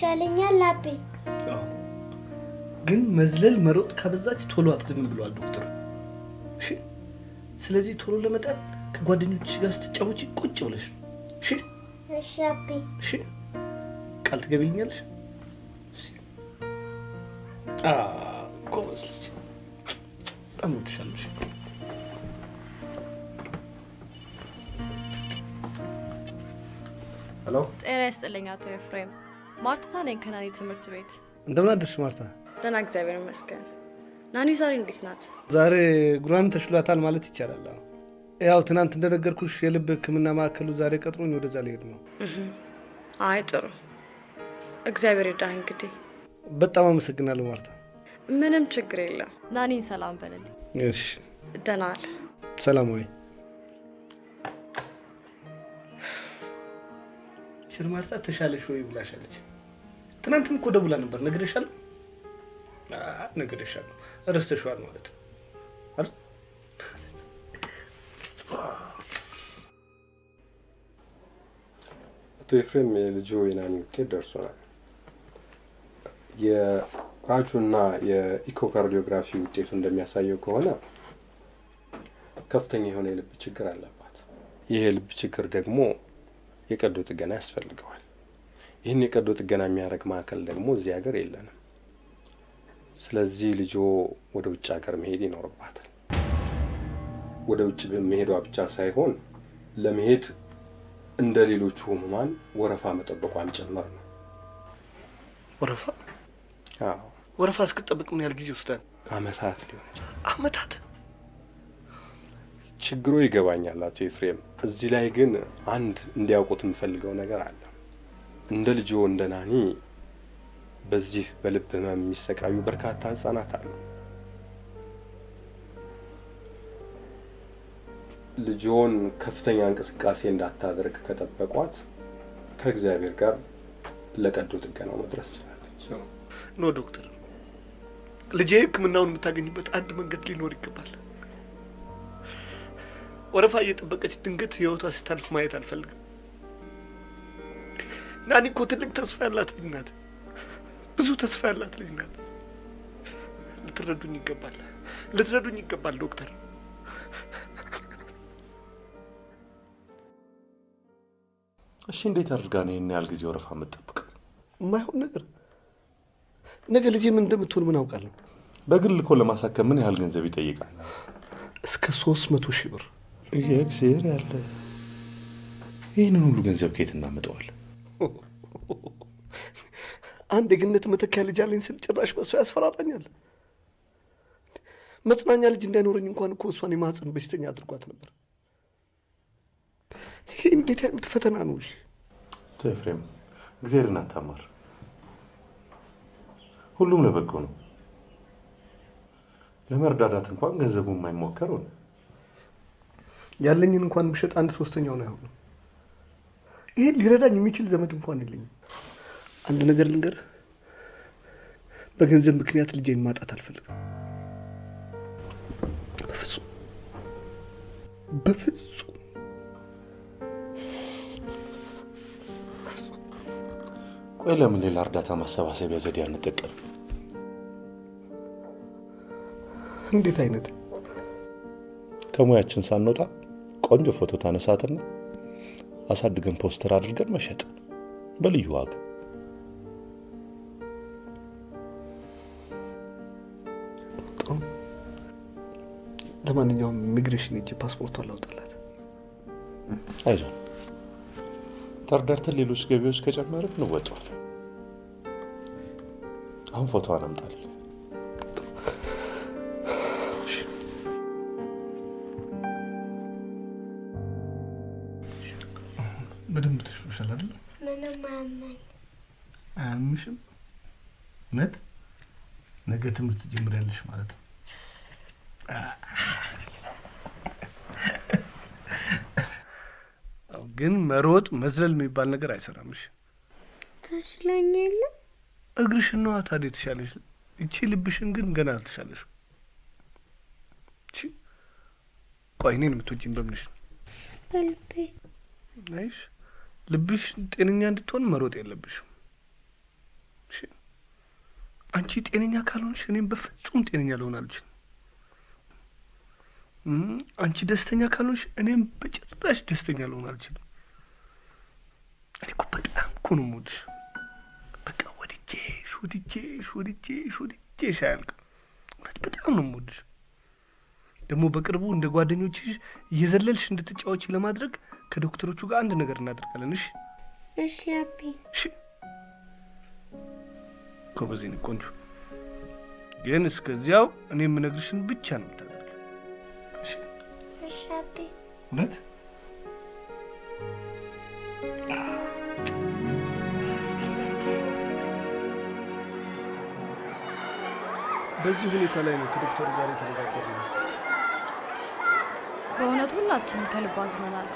ይሻለኛል አቤ። ግን መዝለል መሮጥ ካበዛች ቶሎ አትድንም ብለዋል ዶክተሩ። እሺ፣ ስለዚህ ቶሎ ለመዳን ከጓደኞችሽ ጋር ስትጫወቺ ቁጭ ብለሽ ነው። እሺ፣ እሺ አቤ። እሺ፣ ቃል ትገቢልኛለሽ? ጎበዝ ልጅ፣ በጣም እወድሻለሁ። እሺ። hello፣ ጤና ይስጥልኝ አቶ ኤፍሬም። ማርታ ነኝ ከናኒ ትምህርት ቤት። እንደምን አደርሽ ማርታ? ደህና እግዚአብሔር ይመስገን። ናኒ ዛሬ እንዴት ናት? ዛሬ እግሯን ተሽሏታል ማለት ይቻላል። አዎ። ያው ትናንት እንደነገርኩሽ የልብ ሕክምና ማዕከሉ ዛሬ ቀጥሮኝ ወደዛ ልሄድ ነው። አይ ጥሩ፣ እግዚአብሔር ይርዳህ። እንግዲህ በጣም አመሰግናለሁ ማርታ። ምንም ችግር የለም። ናኒን ሰላም በልልኝ። እሺ፣ ደህና ዋል። ሰላም ወይ ማርታ ተሻለሽ ወይ ብላሻለች። ትናንትም እኮ ደውላ ነበር። ነግሬሻለሁ? ነግሬሻለሁ። ረስተሽዋል ማለት ነው አይደል? አቶ ኤፍሬም የልጁ የናኒ ውጤት ደርሶናል። የራጁና የኢኮካርዲዮግራፊ ውጤቱ እንደሚያሳየው ከሆነ ከፍተኛ የሆነ የልብ ችግር አለባት። ይህ የልብ ችግር ደግሞ የቀዶ ጥገና ያስፈልገዋል። ይህን የቀዶ ጥገና የሚያደርግ ማዕከል ደግሞ እዚህ ሀገር የለንም። ስለዚህ ልጆ ወደ ውጭ ሀገር መሄድ ይኖርባታል። ወደ ውጭ መሄዷ ብቻ ሳይሆን ለመሄድ እንደ ሌሎቹ ህሙማን ወረፋ መጠበቋም ጭምር ነው። ወረፋ አዎ፣ ወረፋ እስክጠብቅ ምን ያህል ጊዜ ይወስዳል? አመታት ሊሆን ይችላል። አመታት። ችግሩ ይገባኛል አቶ ኤፍሬም። እዚህ ላይ ግን አንድ እንዲያውቁት የምፈልገው ነገር አለ። እንደ ልጆ እንደ ናኒ በዚህ በልብ ህመም የሚሰቃዩ በርካታ ህጻናት አሉ። ልጆን ከፍተኛ እንቅስቃሴ እንዳታደርግ ከጠበቋት ከእግዚአብሔር ጋር ለቀዶ ጥገናው መድረስ ችላለች። ኖ ዶክተር፣ ልጄ ህክምናውን የምታገኝበት አንድ መንገድ ሊኖር ይገባል። ወረፋ እየጠበቀች ድንገት ህይወቷ ስታልፍ ማየት አልፈልግም። ናኒ እኮ ትልቅ ተስፋ ያላት ልጅ ናት። ብዙ ተስፋ ያላት ልጅ ናት። ልትረዱኝ ይገባል። ልትረዱኝ ይገባል ዶክተር። እሺ እንዴት አድርጋ ነው ይህን ያህል ጊዜ ወረፋ የምትጠብቀው? የማይሆን ነገር ነገ ልጄ ምን እንደምትሆን ምን አውቃለሁ? በግል እኮ ለማሳከም ምን ያህል ገንዘብ ይጠይቃል? እስከ ሶስት መቶ ሺህ ብር። የእግዚአብሔር ያለ ይህንን ሁሉ ገንዘብ ከየት እናመጣዋለን? አንድ የገነት መተኪያ ልጅ አለኝ ስል ጭራሽ በእሱ ያስፈራራኛል። መጽናኛ ልጅ እንዳይኖረኝ እንኳን እኮ እሷን የማህፀን በሽተኛ አድርጓት ነበር። ይሄ እንዴት አይነት ፈተና ነው? እሺ አቶ ኤፍሬም እግዚአብሔርን አታማር። ሁሉም ለበጎ ነው። ለመርዳዳት እንኳን ገንዘቡ የማይሞከር ሆነ። ያለኝን እንኳን ብሸጥ አንድ ሶስተኛውን አይሆንም። ይሄን ሊረዳኝ የሚችል ዘመድ እንኳን የለኝም። አንድ ነገር ልንገር፣ በገንዘብ ምክንያት ልጄን ማጣት አልፈልግም። በፍጹም በፍጹም። ቆይ ለምን ሌላ እርዳታ ማሰባሰቢያ ዘዴ አንጠቀም? እንዴት አይነት ከሙያችን ሳንወጣ ቆንጆ ፎቶ ታነሳትና አሳድገን ፖስተር አድርገን መሸጥ በልዩ ዋጋ። ለማንኛውም ኢሚግሬሽን ሄጄ ፓስፖርቷን ላውጣላት። አይዞን ተረዳድተን ሌሎች ገቢዎች ከጨመርን እንወጣዋለን። አሁን ፎቶዋን አምጣልኝ። ተሽሎሻል አይደል? ምንም አያመኝ። አያምሽም? እውነት? ነገ ትምህርት ጀምሪያለሽ ማለት ነው። ግን መሮጥ መዝለል የሚባል ነገር አይሰራምሽ። ተሽሎኝ የለ እግርሽን ነዋ ታዲያ የተሻለሽ። እቺ ልብሽን ግን ገና አልተሻለሽ። እቺ ቆይ እኔን የምትወጂኝ በምንሽ ነው? በልቤ አይሽ ልብሽ ጤነኛ እንድትሆን መሮጥ የለብሽም። አንቺ ጤነኛ ካልሆንሽ እኔም በፍጹም ጤነኛ ልሆን አልችልም። አንቺ ደስተኛ ካልሆንሽ እኔም በጭራሽ ደስተኛ ልሆን አልችልም። እኔ እኮ በጣም እኮ ነው የምወድሽ። በቃ ወድጄሽ ወድጄሽ ወድጄሽ ወድጄሽ አያልቅም። እውነት በጣም ነው የምወድሽ። ደግሞ በቅርቡ እንደ ጓደኞችሽ እየዘለልሽ እንድትጫወች ለማድረግ ከዶክተሮቹ ጋር አንድ ነገር እናደርጋለን። እሺ እሺ አቢ። እሺ ጎበዝ ቆንጆ። ግን እስከዚያው እኔ የምነግርሽን ብቻ ነው የምታደርጊው። እሺ እሺ አቢ። እውነት በዚህ ሁኔታ ላይ ነው ከዶክተሩ ጋር የተነጋገርነው። በእውነት ሁላችንም ከልብ አዝነናል።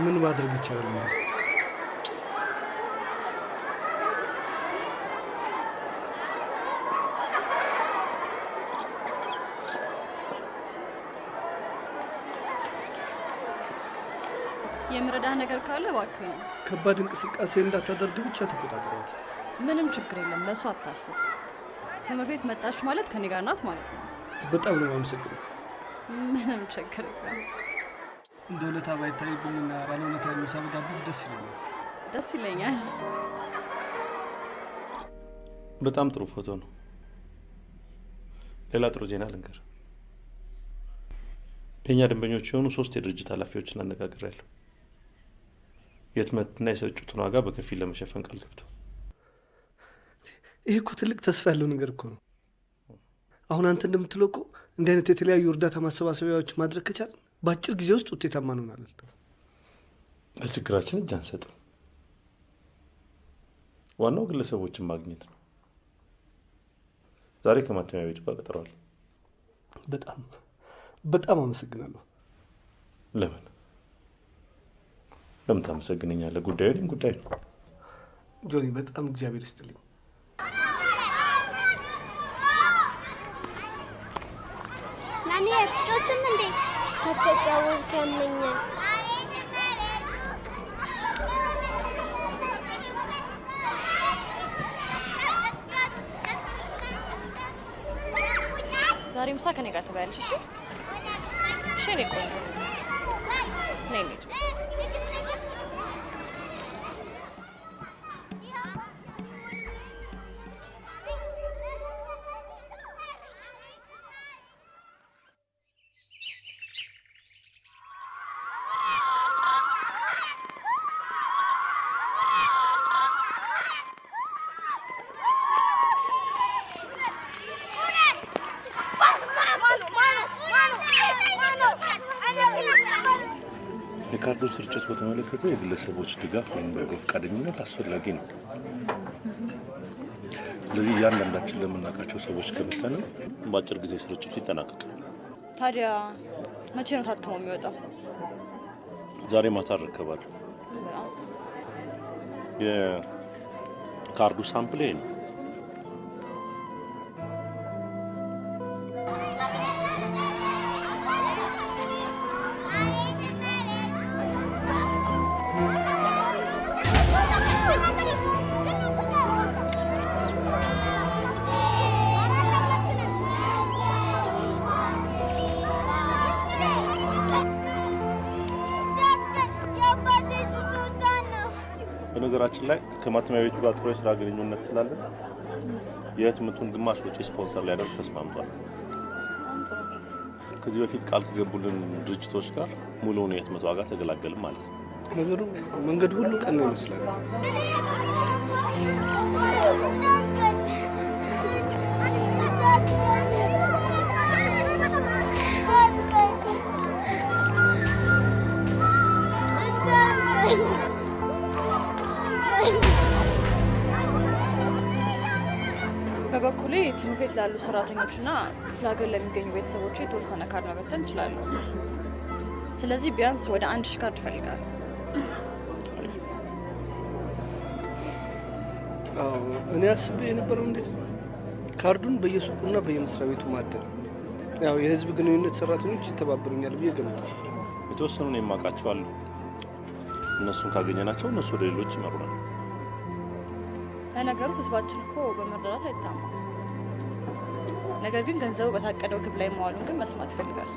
ምን ማድረግ ይቻላል እንግዲህ የምረዳህ ነገር ካለ እባክህ። ከባድ እንቅስቃሴ እንዳታደርግ ብቻ ተቆጣጠሯት። ምንም ችግር የለም፣ ለእሱ አታስብ። ትምህርት ቤት መጣች ማለት ከኔ ጋር ናት ማለት ነው። በጣም ነው የማመሰግነው። ምንም ችግር የለም። እንደ ውለታ ባይታይብኝና ባለ ውለታ ምሳ ብጋብዝ ደስ ይለኛል። ደስ ይለኛል። በጣም ጥሩ ፎቶ ነው። ሌላ ጥሩ ዜና ልንገር። የእኛ ደንበኞች የሆኑ ሶስት የድርጅት ኃላፊዎችን አነጋግሬያለሁ። የህትመትና የስርጭቱን ዋጋ በከፊል ለመሸፈን ቃል ገብተው ይህ እኮ ትልቅ ተስፋ ያለው ነገር እኮ ነው። አሁን አንተ እንደምትለው እኮ እንዲህ አይነት የተለያዩ እርዳታ ማሰባሰቢያዎች ማድረግ ከቻል በአጭር ጊዜ ውስጥ ውጤታማ እንሆናለን። ለችግራችን እጅ አንሰጥም። ዋናው ግለሰቦችን ማግኘት ነው። ዛሬ ከማተሚያ ቤቱ ጋር ቀጥረዋል። በጣም በጣም አመሰግናለሁ። ለምን ለምን ታመሰግነኛለህ? ጉዳዩ ጉዳይ ነው። ጆኒ፣ በጣም እግዚአብሔር ይስጥልኝ። ናኒ አትጫወችም እንዴ? ከተጫወትኩ ያመኛል። ዛሬ ምሳ ከኔ ጋር ትበያለሽ። እሺ እሺ፣ እኔ ቆንጆ ነይ የግለሰቦች ድጋፍ ወይም በጎ ፈቃደኝነት አስፈላጊ ነው። ስለዚህ እያንዳንዳችን ለምናውቃቸው ሰዎች ከመተን በአጭር ጊዜ ስርጭቱ ይጠናቀቃል። ታዲያ መቼ ነው ታትሞ የሚወጣው? ዛሬ ማታ እረከባለሁ። የካርዱ ሳምፕል ይሄ ነው። ከማተሚያ ቤቱ ጋር ጥሩ የስራ ግንኙነት ስላለን የህትመቱን ግማሽ ወጪ ስፖንሰር ሊያደርግ ተስማምቷል። ከዚህ በፊት ቃል ከገቡልን ድርጅቶች ጋር ሙሉውን የህትመት ዋጋ ተገላገልም ማለት ነው። ነገሩ መንገድ ሁሉ ቀና ይመስላል። ቤት ላሉ ሰራተኞችና ክፍለ ሀገር ለሚገኙ ቤተሰቦች የተወሰነ ካርድ መበተን እንችላለን። ስለዚህ ቢያንስ ወደ አንድ ሺህ ካርድ እፈልጋለሁ። አዎ፣ እኔ አስቤ የነበረው እንዴት ነው ካርዱን በየሱቁና በየመስሪያ ቤቱ ማደል። ያው የህዝብ ግንኙነት ሰራተኞች ይተባበሩኛል ብዬ ገምታለሁ። የተወሰኑን የማውቃቸው አሉ። እነሱን ካገኘናቸው እነሱ ወደ ሌሎች ይመሩናል። ለነገሩ ህዝባችን እኮ በመረዳት አይታማም። ነገር ግን ገንዘቡ በታቀደው ግብ ላይ መዋሉን ግን መስማት ይፈልጋል።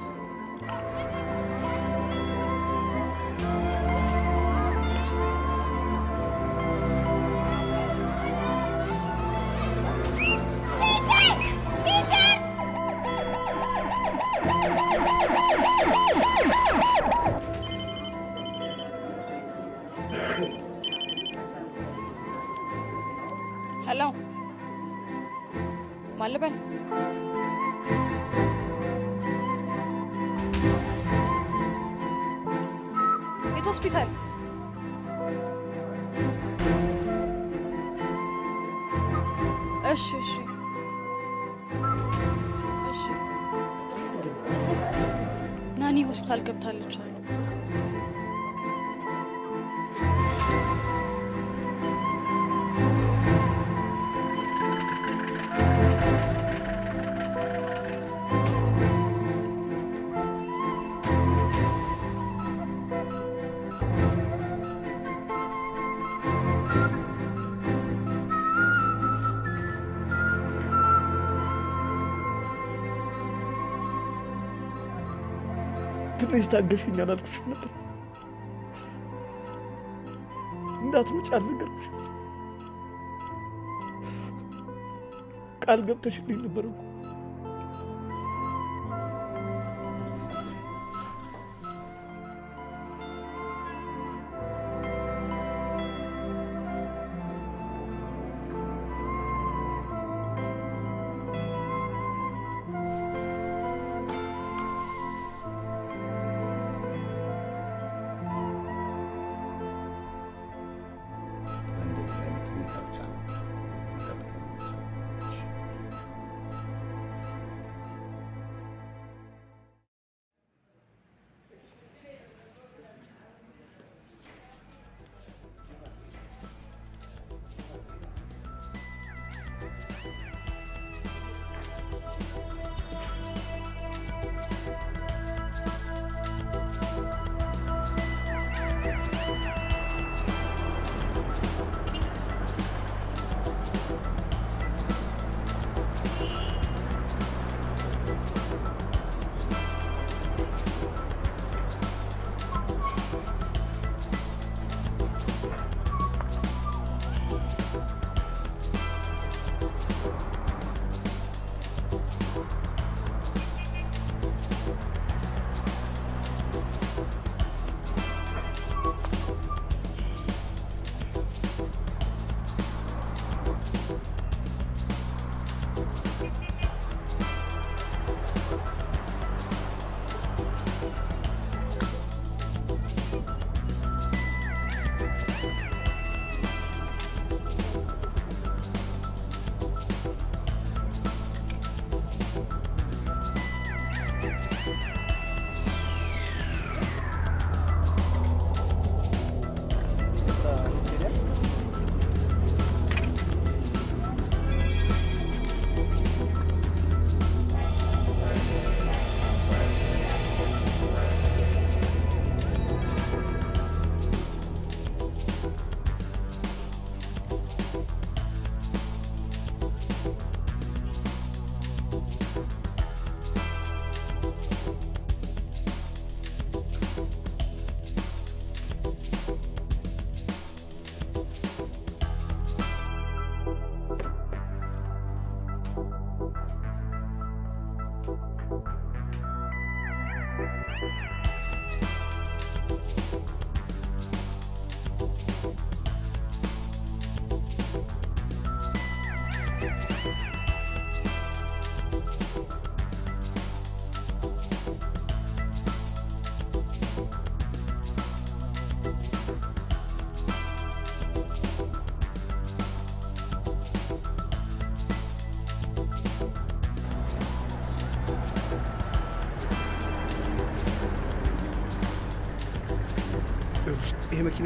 ትንሽ ታገሽኝ አላልኩሽም ነበር? እንዳትመጪ አልነገርኩሽም? ቃል ገብተሽልኝ ነበር እኮ።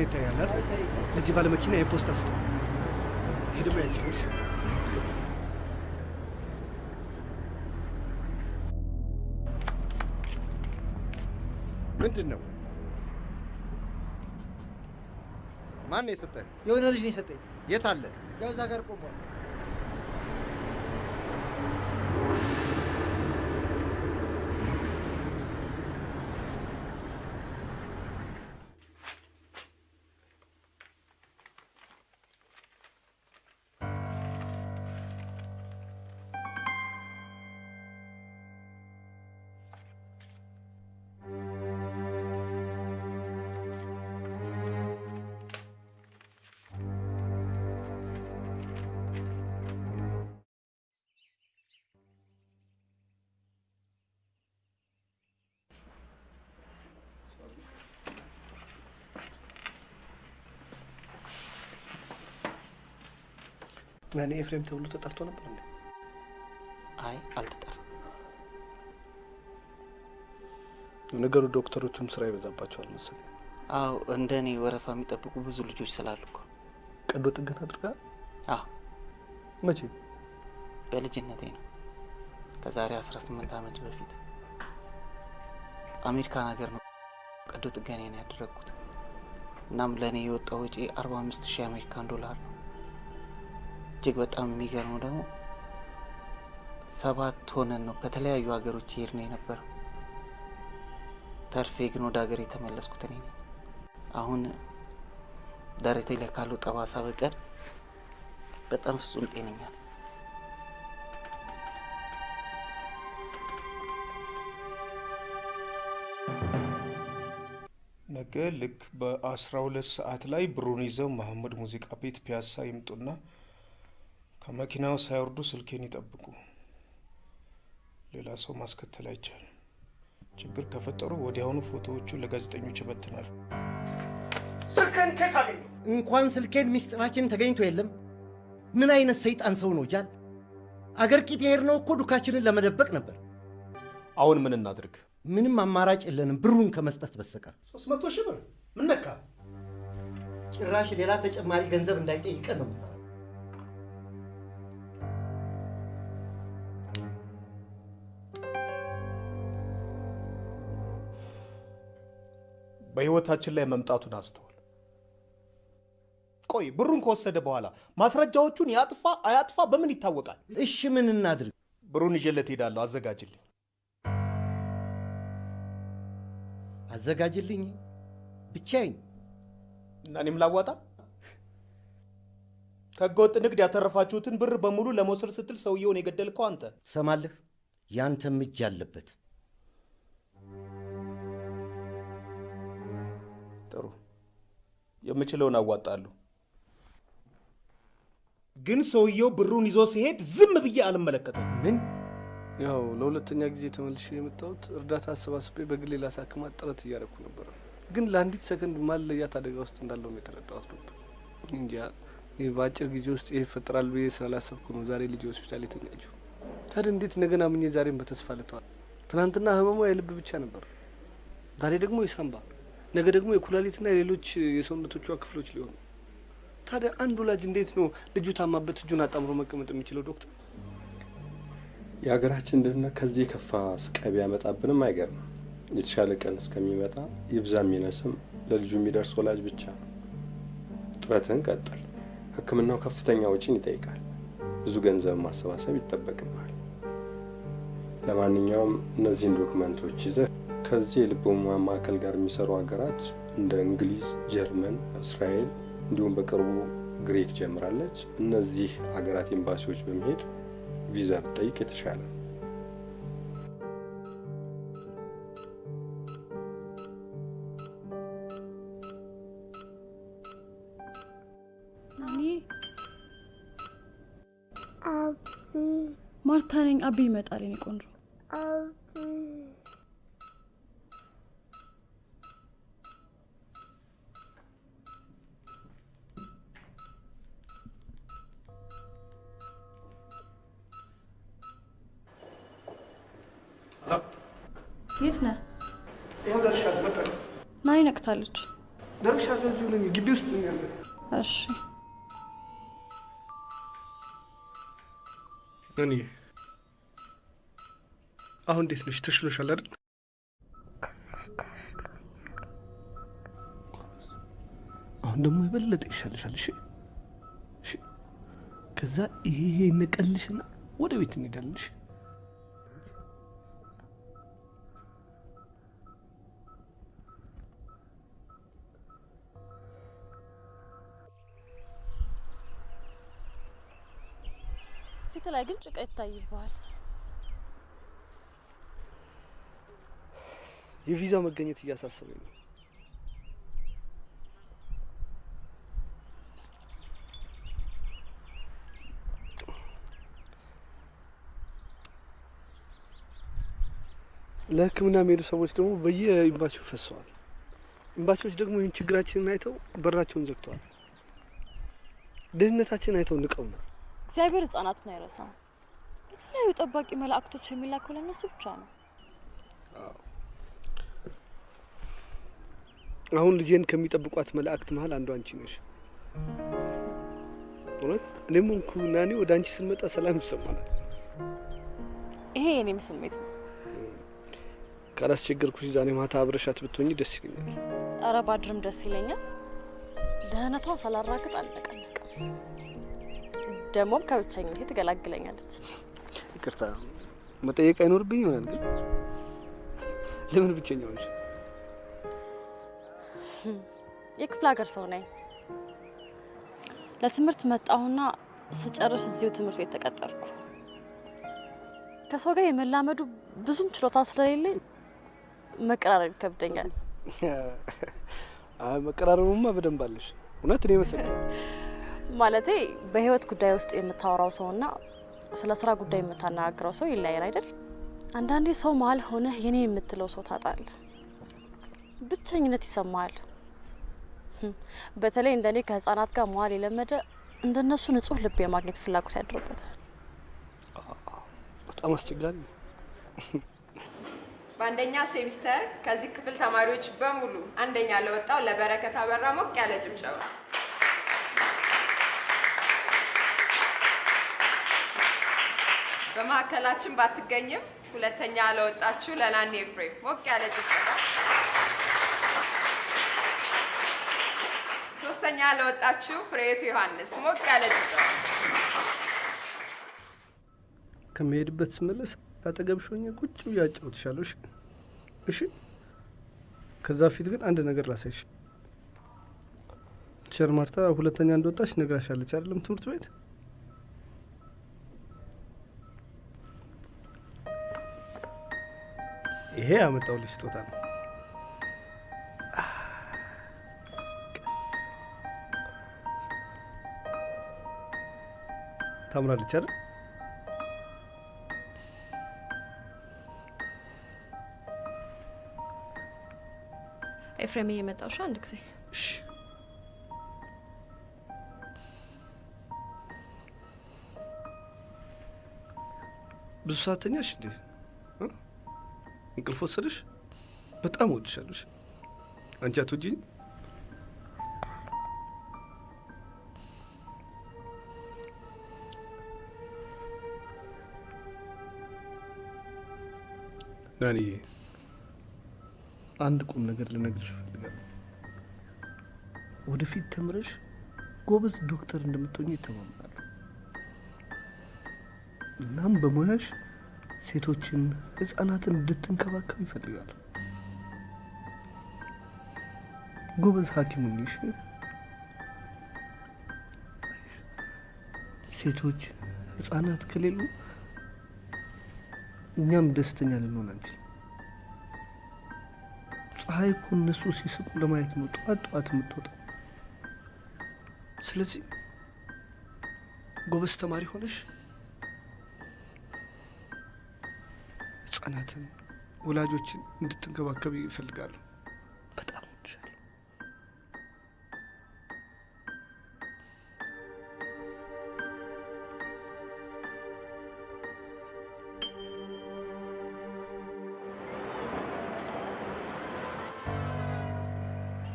መኪና ይታያል? ለዚህ ባለ መኪና የፖስታ ስጥ። ይሄ ደግሞ ያንቺ ነው። እሺ? ምንድን ነው? ማን ነው የሰጠህ? የሆነ ልጅ ነው የሰጠኝ። የት አለ? ያው እዛ ጋር እኔ ኤፍሬም ተብሎ ተጠርቶ ነበር እንዴ? አይ አልተጠራም። ነገሩ ዶክተሮቹም ስራ ይበዛባቸዋል መሰለኝ። አዎ እንደ እኔ ወረፋ የሚጠብቁ ብዙ ልጆች ስላሉ እኮ። ቀዶ ጥገና አድርጋል? አዎ መቼ? በልጅነቴ ነው። ከዛሬ 18 ዓመት በፊት አሜሪካን ሀገር ነው ቀዶ ጥገናዬን ያደረግኩት። እናም ለእኔ የወጣው ወጪ 45 ሺህ አሜሪካን ዶላር ነው። እጅግ በጣም የሚገርመው ደግሞ ሰባት ሆነን ነው ከተለያዩ ሀገሮች ይሄድ ነው የነበረው። ተርፌ ግን ወደ ሀገር የተመለስኩት እኔ ነኝ። አሁን ደረቴ ላይ ካለው ጠባሳ በቀር በጣም ፍጹም ጤነኛ ነኝ። ነገ ልክ በአስራ ሁለት ሰዓት ላይ ብሩን ይዘው መሐመድ ሙዚቃ ቤት ፒያሳ ይምጡና ከመኪናው ሳይወርዱ ስልኬን ይጠብቁ። ሌላ ሰው ማስከተል አይቻልም። ችግር ከፈጠሩ ወዲያውኑ ፎቶዎቹን ለጋዜጠኞች ይበትናሉ። ስልክህን ከየት አገኘው? እንኳን ስልኬን ሚስጥራችን ተገኝቶ የለም። ምን አይነት ሰይጣን ሰው ነው ጃል? አገር ቂጥ የሄድነው እኮ ዱካችንን ለመደበቅ ነበር። አሁን ምን እናድርግ? ምንም አማራጭ የለንም ብሩን ከመስጠት በስተቀር። ሶስት መቶ ሺህ ብር ምን ነካ? ጭራሽ ሌላ ተጨማሪ ገንዘብ እንዳይጠይቀን ነው በህይወታችን ላይ መምጣቱን አስተውል። ቆይ ብሩን ከወሰደ በኋላ ማስረጃዎቹን ያጥፋ አያጥፋ በምን ይታወቃል? እሺ ምን እናድርግ? ብሩን ይዤለት ሄዳለሁ። አዘጋጅልኝ። አዘጋጅልኝ ብቻዬን እና እኔም ላዋጣ። ከህገወጥ ንግድ ያተረፋችሁትን ብር በሙሉ ለመውሰድ ስትል ሰውየውን የገደልከው አንተ። ሰማለህ? ያንተም እጅ አለበት። የምችለውን አዋጣለሁ። ግን ሰውየው ብሩን ይዞ ሲሄድ ዝም ብዬ አልመለከተም። ምን? ያው ለሁለተኛ ጊዜ ተመልሼ የመጣሁት እርዳታ አሰባስቤ በግሌ ላሳክማት ጥረት እያደረኩ ነበረ። ግን ለአንዲት ሰከንድ ማለያት አደጋ ውስጥ እንዳለውም የተረዳሁት ዶክተር። እንጃ ይህ በአጭር ጊዜ ውስጥ ይህ ይፈጠራል ብዬ ስላላሰብኩ ነው ዛሬ ልጅ ሆስፒታል የተኛችው። ታዲያ እንዴት ነገን አምኜ ዛሬም በተስፋ ልተዋል? ትናንትና ህመሟ የልብ ብቻ ነበር፣ ዛሬ ደግሞ የሳምባ፣ ነገ ደግሞ የኩላሊትና የሌሎች የሰውነቶቿ ክፍሎች ሊሆኑ። ታዲያ አንድ ወላጅ እንዴት ነው ልጁ ታማበት እጁን አጣምሮ መቀመጥ የሚችለው ዶክተር? የሀገራችን ድህነት ከዚህ የከፋ ስቃይ ቢያመጣብንም አይገርምም። የተሻለ ቀን እስከሚመጣ ይብዛ የሚነስም ለልጁ የሚደርስ ወላጅ ብቻ ነው። ጥረትን ቀጥል። ሕክምናው ከፍተኛ ወጪን ይጠይቃል። ብዙ ገንዘብ ማሰባሰብ ይጠበቅብሃል። ለማንኛውም እነዚህን ዶክመንቶች ይዘህ ከዚህ የልብ ህሙማን ማዕከል ጋር የሚሰሩ ሀገራት እንደ እንግሊዝ፣ ጀርመን፣ እስራኤል እንዲሁም በቅርቡ ግሪክ ጀምራለች። እነዚህ ሀገራት ኤምባሲዎች በመሄድ ቪዛ ብትጠይቅ የተሻለ ማርታ ነኝ። አቢ ይመጣል። የኔ ቆንጆ የት ነህ? ይኸው ደርሻለሁ። ናይ ነቅታለች። ደርሻለሁ። እዚሁ ነኝ፣ ግቢ ውስጥ ነኝ ያለሁት። እሺ እኔ አሁን እንዴት ነሽ? ተሽሎሻል አይደል? አሁን ደግሞ የበለጠ ይሻልሻል። እሺ እሺ። ከዛ ይሄ ይሄ ወደ ቤት እንሄዳለንሽ። ፊት ላይ ግን ጭቃ ይታይብሃል። የቪዛ መገኘት እያሳሰበኝ ነው። ለሕክምና የሚሄዱ ሰዎች ደግሞ በየኤምባሲው ፈሰዋል። ኤምባሲዎች ደግሞ ይህን ችግራችንን አይተው በራቸውን ዘግተዋል። ድህነታችንን አይተው ንቀውናል። እግዚአብሔር ህጻናትን አይረሳም። የተለያዩ ጠባቂ መላእክቶች የሚላከው ለእነሱ ብቻ ነው። አሁን ልጄን ከሚጠብቋት መላእክት መሀል አንዱ አንቺ ነሽ። እውነት እኔም ሆንኩ ናኔ ወደ አንቺ ስንመጣ ሰላም ይሰማናል። ይሄ የኔም ስሜት ነው። ካላስቸገርኩሽ ዛሬ ማታ አብረሻት ብትሆኚ ደስ ይለኛል። እረ ባድርም ደስ ይለኛል። ደህንነቷን ሳላራግጥ አልነቀነቅም። ደግሞም ከብቸኝነቴ ትገላግለኛለች። ይቅርታ መጠየቅ አይኖርብኝ ይሆናል፣ ግን ለምን ብቸኛ ሆንሽ? የክፍለ ሀገር ሰው ነኝ። ለትምህርት መጣሁና ስጨርስ እዚሁ ትምህርት ቤት ተቀጠርኩ። ከሰው ጋር የመላመዱ ብዙም ችሎታ ስለሌለኝ መቀራረብ ይከብደኛል። አይ መቀራረቡማ በደንብ አለሽ። እውነት እኔ መሰለኝ ማለቴ በህይወት ጉዳይ ውስጥ የምታወራው ሰውና ስለ ስራ ጉዳይ የምታነጋግረው ሰው ይለያል አይደል? አንዳንዴ ሰው መሀል ሆነህ የኔ የምትለው ሰው ታጣለህ። ብቸኝነት ይሰማሃል። በተለይ እንደኔ ከህፃናት ጋር መዋል የለመደ እንደነሱ ንጹህ ልብ የማግኘት ፍላጎት ያድርበታል። በጣም አስቸጋሪ ነው። በአንደኛ ሴሚስተር ከዚህ ክፍል ተማሪዎች በሙሉ አንደኛ ለወጣው ለበረከት አበራ ሞቅ ያለ ጭብጨባ። በማዕከላችን ባትገኝም ሁለተኛ ለወጣችሁ ለናኒ ኤፍሬም ሞቅ ያለ ጭብጨባ። ሶስተኛ ለወጣችሁ ፍሬህይወት ዮሐንስ ሞቅ ያለ ጭብጨባ። ከመሄድበት ስመለስ አጠገብሽ ሆኜ ቁጭ ብዬ አጫውትሻለሁ። እሺ እሺ። ከዛ ፊት ግን አንድ ነገር ላሳይሽ። teacher ማርታ ሁለተኛ እንደወጣች ነግራሻለች አይደለም? ትምህርት ቤት ይሄ ያመጣሁልሽ ስጦታ ነው። ታምራለች አይደል? ኤፍሬም እየመጣው አንድ ጊዜ ብዙ ሰዓት ተኛሽ እንዴ? እንቅልፍ ወሰደሽ? በጣም እወድሻለሁ። አንቺ አትወጂኝ? ናኒ አንድ ቁም ነገር ልነግርሽ እፈልጋለሁ። ወደፊት ተምረሽ ጎበዝ ዶክተር እንደምትሆኝ ይተማመናለሁ። እናም በሙያሽ ሴቶችን፣ ህጻናትን እንድትንከባከብ ይፈልጋል። ጎበዝ ሐኪም እሺ? ሴቶች፣ ህጻናት ከሌሉ እኛም ደስተኛ ልንሆን አንችልም። ፀሐይ እኮ እነሱ ሲስቁ ለማየት ነው ጠዋት ጠዋት የምትወጣው። ስለዚህ ጎበዝ ተማሪ ሆነሽ ህጻናትን፣ ወላጆችን እንድትንከባከብ ይፈልጋሉ። በጣም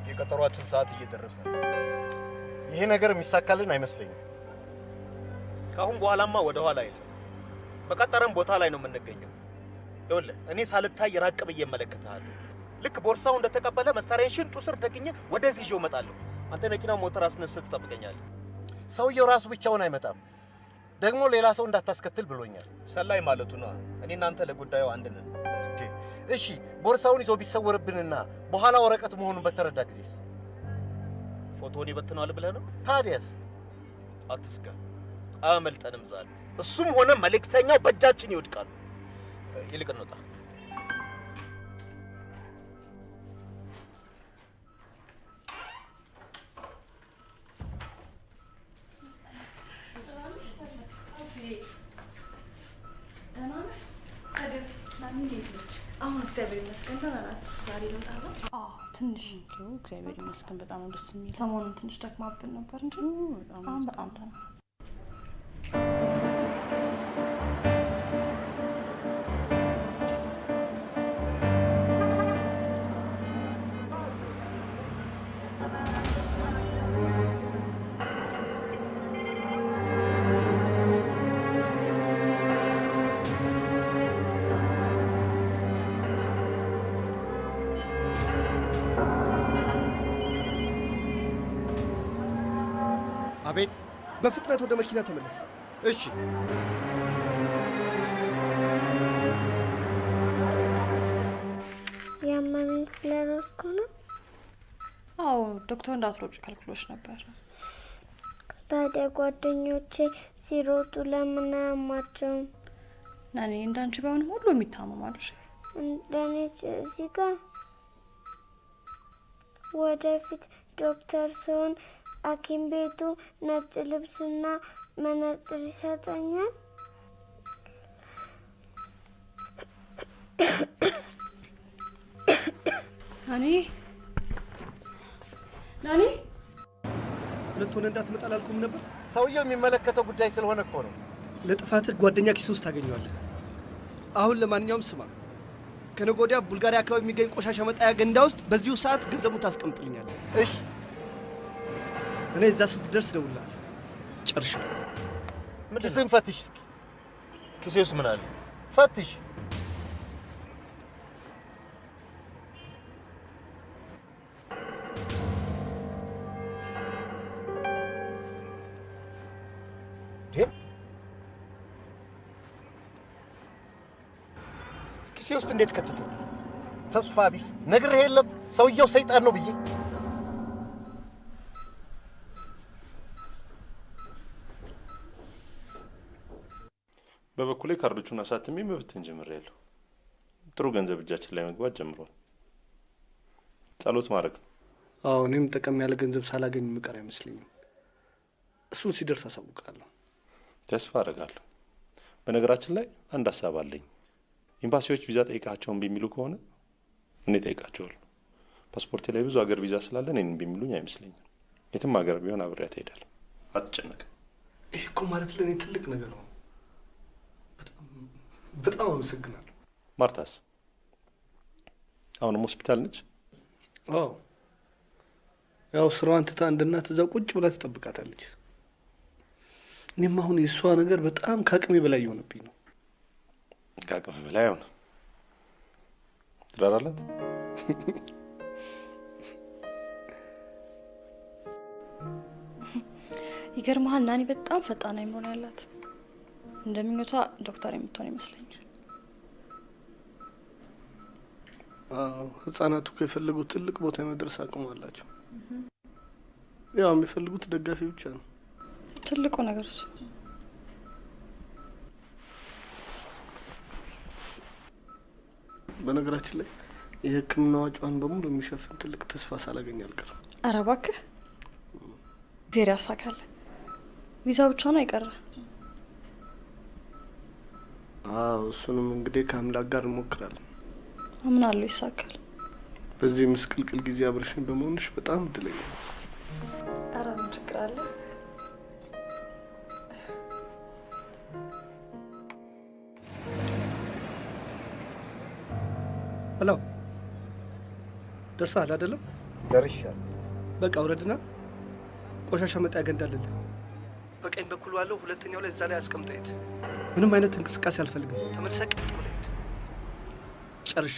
የቀጠሯችን ሰዓት እየደረሰ ነው። ይሄ ነገር የሚሳካልን አይመስለኝም። ከአሁን በኋላማ ወደ ኋላ አይልም። በቀጠረን ቦታ ላይ ነው የምንገኘው። ይኸውልህ እኔ ሳልታይ ራቅ ብዬ እመለከትሃለሁ። ልክ ቦርሳው እንደተቀበለ መሳሪያን ሽንጡ ስር ደግኜ ወደዚህ ይዤው እመጣለሁ። አንተ መኪናው ሞተር አስነስተህ ትጠብቀኛለህ። ሰውየው ራሱ ብቻውን አይመጣም። ደግሞ ሌላ ሰው እንዳታስከትል ብሎኛል። ሰላይ ማለቱ ነው። እኔ እናንተ ለጉዳዩ አንድ ነን። እሺ ቦርሳውን ይዞ ቢሰወርብንና በኋላ ወረቀት መሆኑን በተረዳ ጊዜስ ፎቶውን ይበትነዋል ብለህ ነው? ታዲያስ? አትስጋ፣ አያመልጠንም ዛሬ። እሱም ሆነ መልእክተኛው በእጃችን ይወድቃሉ። ይልቅ እንውጣ። አሁን እግዚአብሔር ይመስገን ደህና ናት። ዛሬ ለውጥ አለ? ትንሽ እግዚአብሔር ይመስገን በጣም ነው ደስ የሚል። ሰሞኑን ትንሽ ደክማብን ነበር እንጂ አሁን በጣም በፍጥነት ወደ መኪና ተመለስ። እሺ። ያመመኝ ስለሮጥኩ ነው። አዎ ዶክተር እንዳትሮጭ ከልክሎች ነበር። ታዲያ ጓደኞቼ ሲሮጡ ለምን አያማቸውም? እኔ እንዳንቺ ባይሆንም ሁሉም ይታመማሉ። እሺ? እንደኔ እዚህ ጋር ወደፊት ዶክተር ሲሆን ሐኪም ቤቱ ነጭ ልብስና መነጽር ይሰጠኛል። ናኒ ናኒ፣ ሁለት ሆነ እንዳትመጣ አላልኩም ነበር? ሰውየው የሚመለከተው ጉዳይ ስለሆነ እኮ ነው። ለጥፋትህ ጓደኛ ኪስ ውስጥ ታገኘዋለህ። አሁን ለማንኛውም ስማ፣ ከነገ ወዲያ ቡልጋሪያ አካባቢ የሚገኝ ቆሻሻ መጣያ ገንዳ ውስጥ በዚሁ ሰዓት ገንዘቡን ታስቀምጥልኛለህ። እሺ። እኔ እዛ ስትደርስ እደውልልሃለሁ። ጨርሻለሁ። ኪስህን ፈትሽ እስኪ። ኪሴ ውስጥ ምን አለ? ፈትሽ። ኪሴ ውስጥ እንዴት ከተተው? ተስፋ ቢስ ነግሬህ የለም ሰውየው ሰይጣን ነው ብዬ። በበኩሌ ካርዶቹን አሳትሜ መበተን ጀምሬያለሁ። ጥሩ ገንዘብ እጃችን ላይ መግባት ጀምሯል። ጸሎት ማድረግ ነው። አዎ፣ እኔም ጠቀም ያለ ገንዘብ ሳላገኝ ምቀር አይመስለኝም። እሱን ሲደርስ አሳውቃለሁ። ተስፋ አደርጋለሁ። በነገራችን ላይ አንድ ሀሳብ አለኝ። ኤምባሲዎች ቪዛ ጠይቃቸውን ቢሚሉ ከሆነ እኔ ጠይቃቸዋለሁ። ፓስፖርቴ ላይ ብዙ ሀገር ቪዛ ስላለ እኔን ቢሚሉኝ አይመስለኝም። የትም ሀገር ቢሆን አብሬያት እሄዳለሁ። አትጨነቅም። ይህ እኮ ማለት ለእኔ ትልቅ ነገር ነው። በጣም አመሰግናለሁ። ማርታስ አሁንም ሆስፒታል ነች? አዎ፣ ያው ስራዋን ትታ እንደ እናት እዛ ቁጭ ብላ ትጠብቃታለች። እኔም አሁን የእሷ ነገር በጣም ከአቅሜ በላይ የሆነብኝ ነው። ከአቅሜ በላይ ሆነ። ትዳር አላት? ይገርመሃል ናኒ በጣም ፈጣን አይምሮ ነው ያላት። እንደምኞቷ ዶክተር የምትሆን ይመስለኛል። አዎ፣ ህጻናቱ እኮ የፈለጉት ትልቅ ቦታ የመድረስ አቅሙ አላቸው። ያው የሚፈልጉት ደጋፊ ብቻ ነው። ትልቁ ነገር እሱ። በነገራችን ላይ የሕክምና ወጪዋን በሙሉ የሚሸፍን ትልቅ ተስፋ ሳላገኝ አልቀርም። ኧረ እባክህ ዜር ያሳካል። ቪዛው ብቻ ነው የቀረ። አዎ እሱንም እንግዲህ ከአምላክ ጋር እንሞክራለን። አምናለሁ ይሳካል። በዚህ ምስቅልቅል ጊዜ አብረሽኝ በመሆንሽ በጣም እድለኛ ኧረ ምን ችግር አለ? ሄሎ፣ ደርሰሃል አይደለም? ደርሻለሁ። በቃ ውረድና ቆሻሻ መጣያ ገንዳ አለልህ። በቀኝ በኩል ባለው ሁለተኛው ላይ እዛ ላይ አስቀምጠት። ምንም አይነት እንቅስቃሴ አልፈልግም። ተመልሰህ ጨርሻ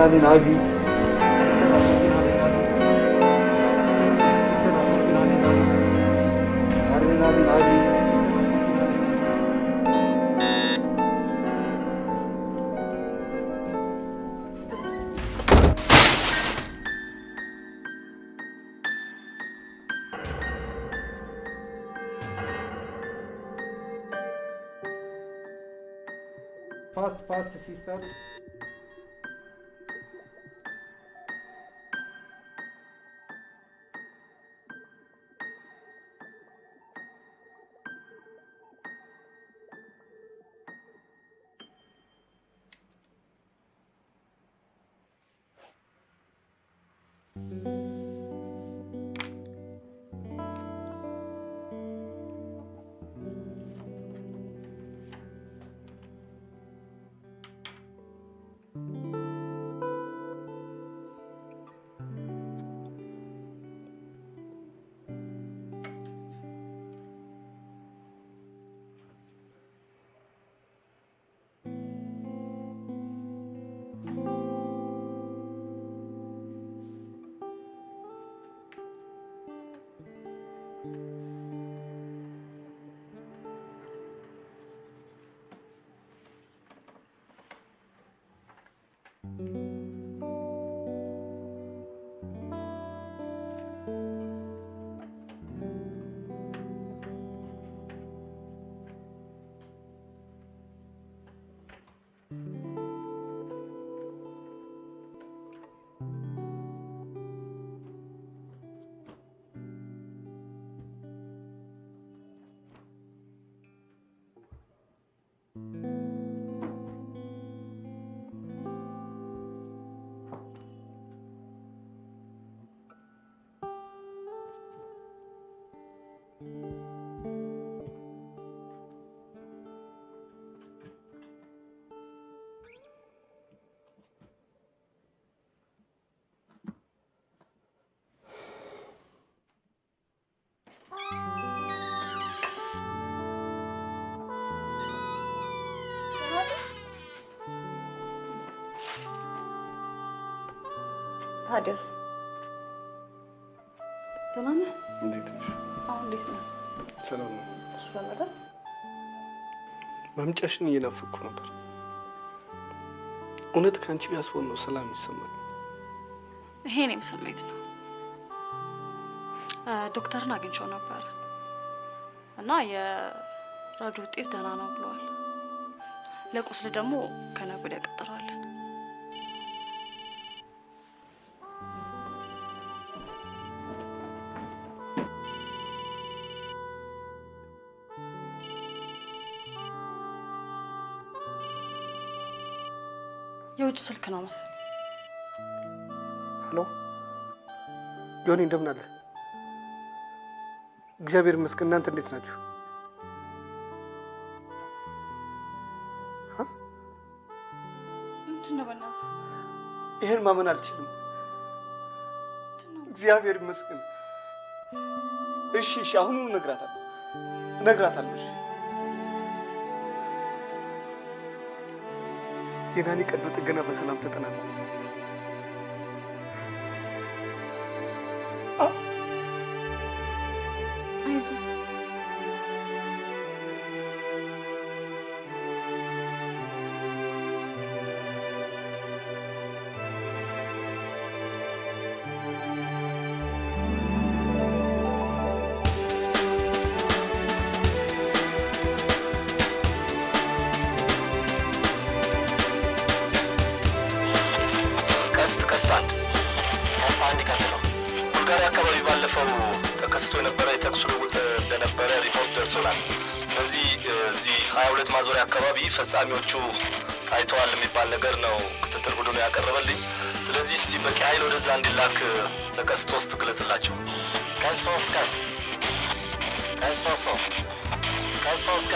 na din Fast, fast, sister. ታዲያስ ደህና ነህ? እንዴት ነሽ? አሁን እንዴት ነህ? ሰላም ነው። ሰላም አይደል? መምጫሽን እየናፈቅኩ ነበር። እውነት ከአንቺ ጋር ስሆን ነው ሰላም ይሰማል። ይሄ እኔም ስሜት ነው። ዶክተርን አግኝቼው ነበረ እና የራዱ ውጤት ደህና ነው ብለዋል። ለቁስል ደግሞ ከነገ ወዲያ ቀጠሯለን። የውጭ ስልክ ነው መሰለኝ። ሄሎ ጆኒ፣ እንደምን አለ? እግዚአብሔር ይመስገን። እናንተ እንዴት ናችሁ? ምንድን ነው በእናትህ? ይህን ማመን አልችልም። እግዚአብሔር ይመስገን። እሺ፣ እሺ፣ አሁኑኑ እነግራታለሁ፣ እነግራታለሁ። የናኒ ቀዶ ጥገና በሰላም ተጠናቋል። ፈጻሚዎቹ ታይተዋል የሚባል ነገር ነው ክትትል ቡድኑ ያቀረበልኝ። ስለዚህ እስቲ በቂ ኃይል ወደዛ እንዲላክ ለቀስት ውስጥ ግለጽላቸው። ቀስ ሶስት ቀስ ቀስ ሶስት ሶስት ቀስ ሶስት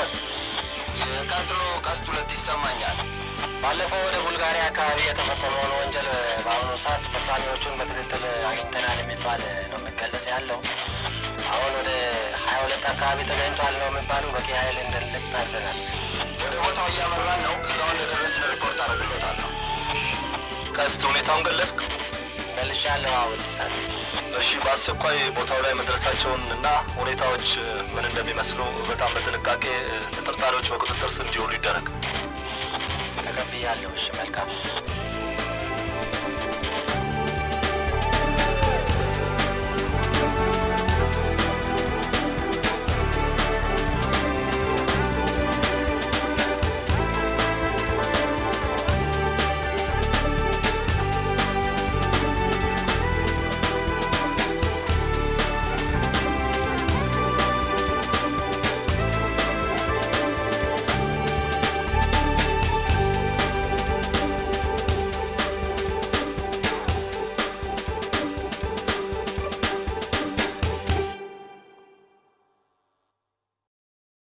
ቀስት ሁለት ይሰማኛል። ባለፈው ወደ ቡልጋሪያ አካባቢ የተፈጸመውን ወንጀል በአሁኑ ሰዓት ፈጻሚዎቹን በክትትል አግኝተናል የሚባል ነው የሚገለጽ ያለው። አሁን ወደ ሀያ ሁለት አካባቢ ተገኝቷል ነው የሚባሉ በቂ ኃይል እንድንልክ ታዘናል። እያመራን ነው። እዛው እንደደረስን ሪፖርት አደርግሎታለሁ። ቀስት ሁኔታውን ገለጽክ? መልሻለሁ። አዎ ሰዓት እሺ፣ በአስቸኳይ ቦታው ላይ መድረሳቸውን እና ሁኔታዎች ምን እንደሚመስሉ በጣም በጥንቃቄ ተጠርጣሪዎች በቁጥጥር ስር እንዲውሉ ይደረግ። ተቀብያለሁ። እሺ፣ መልካም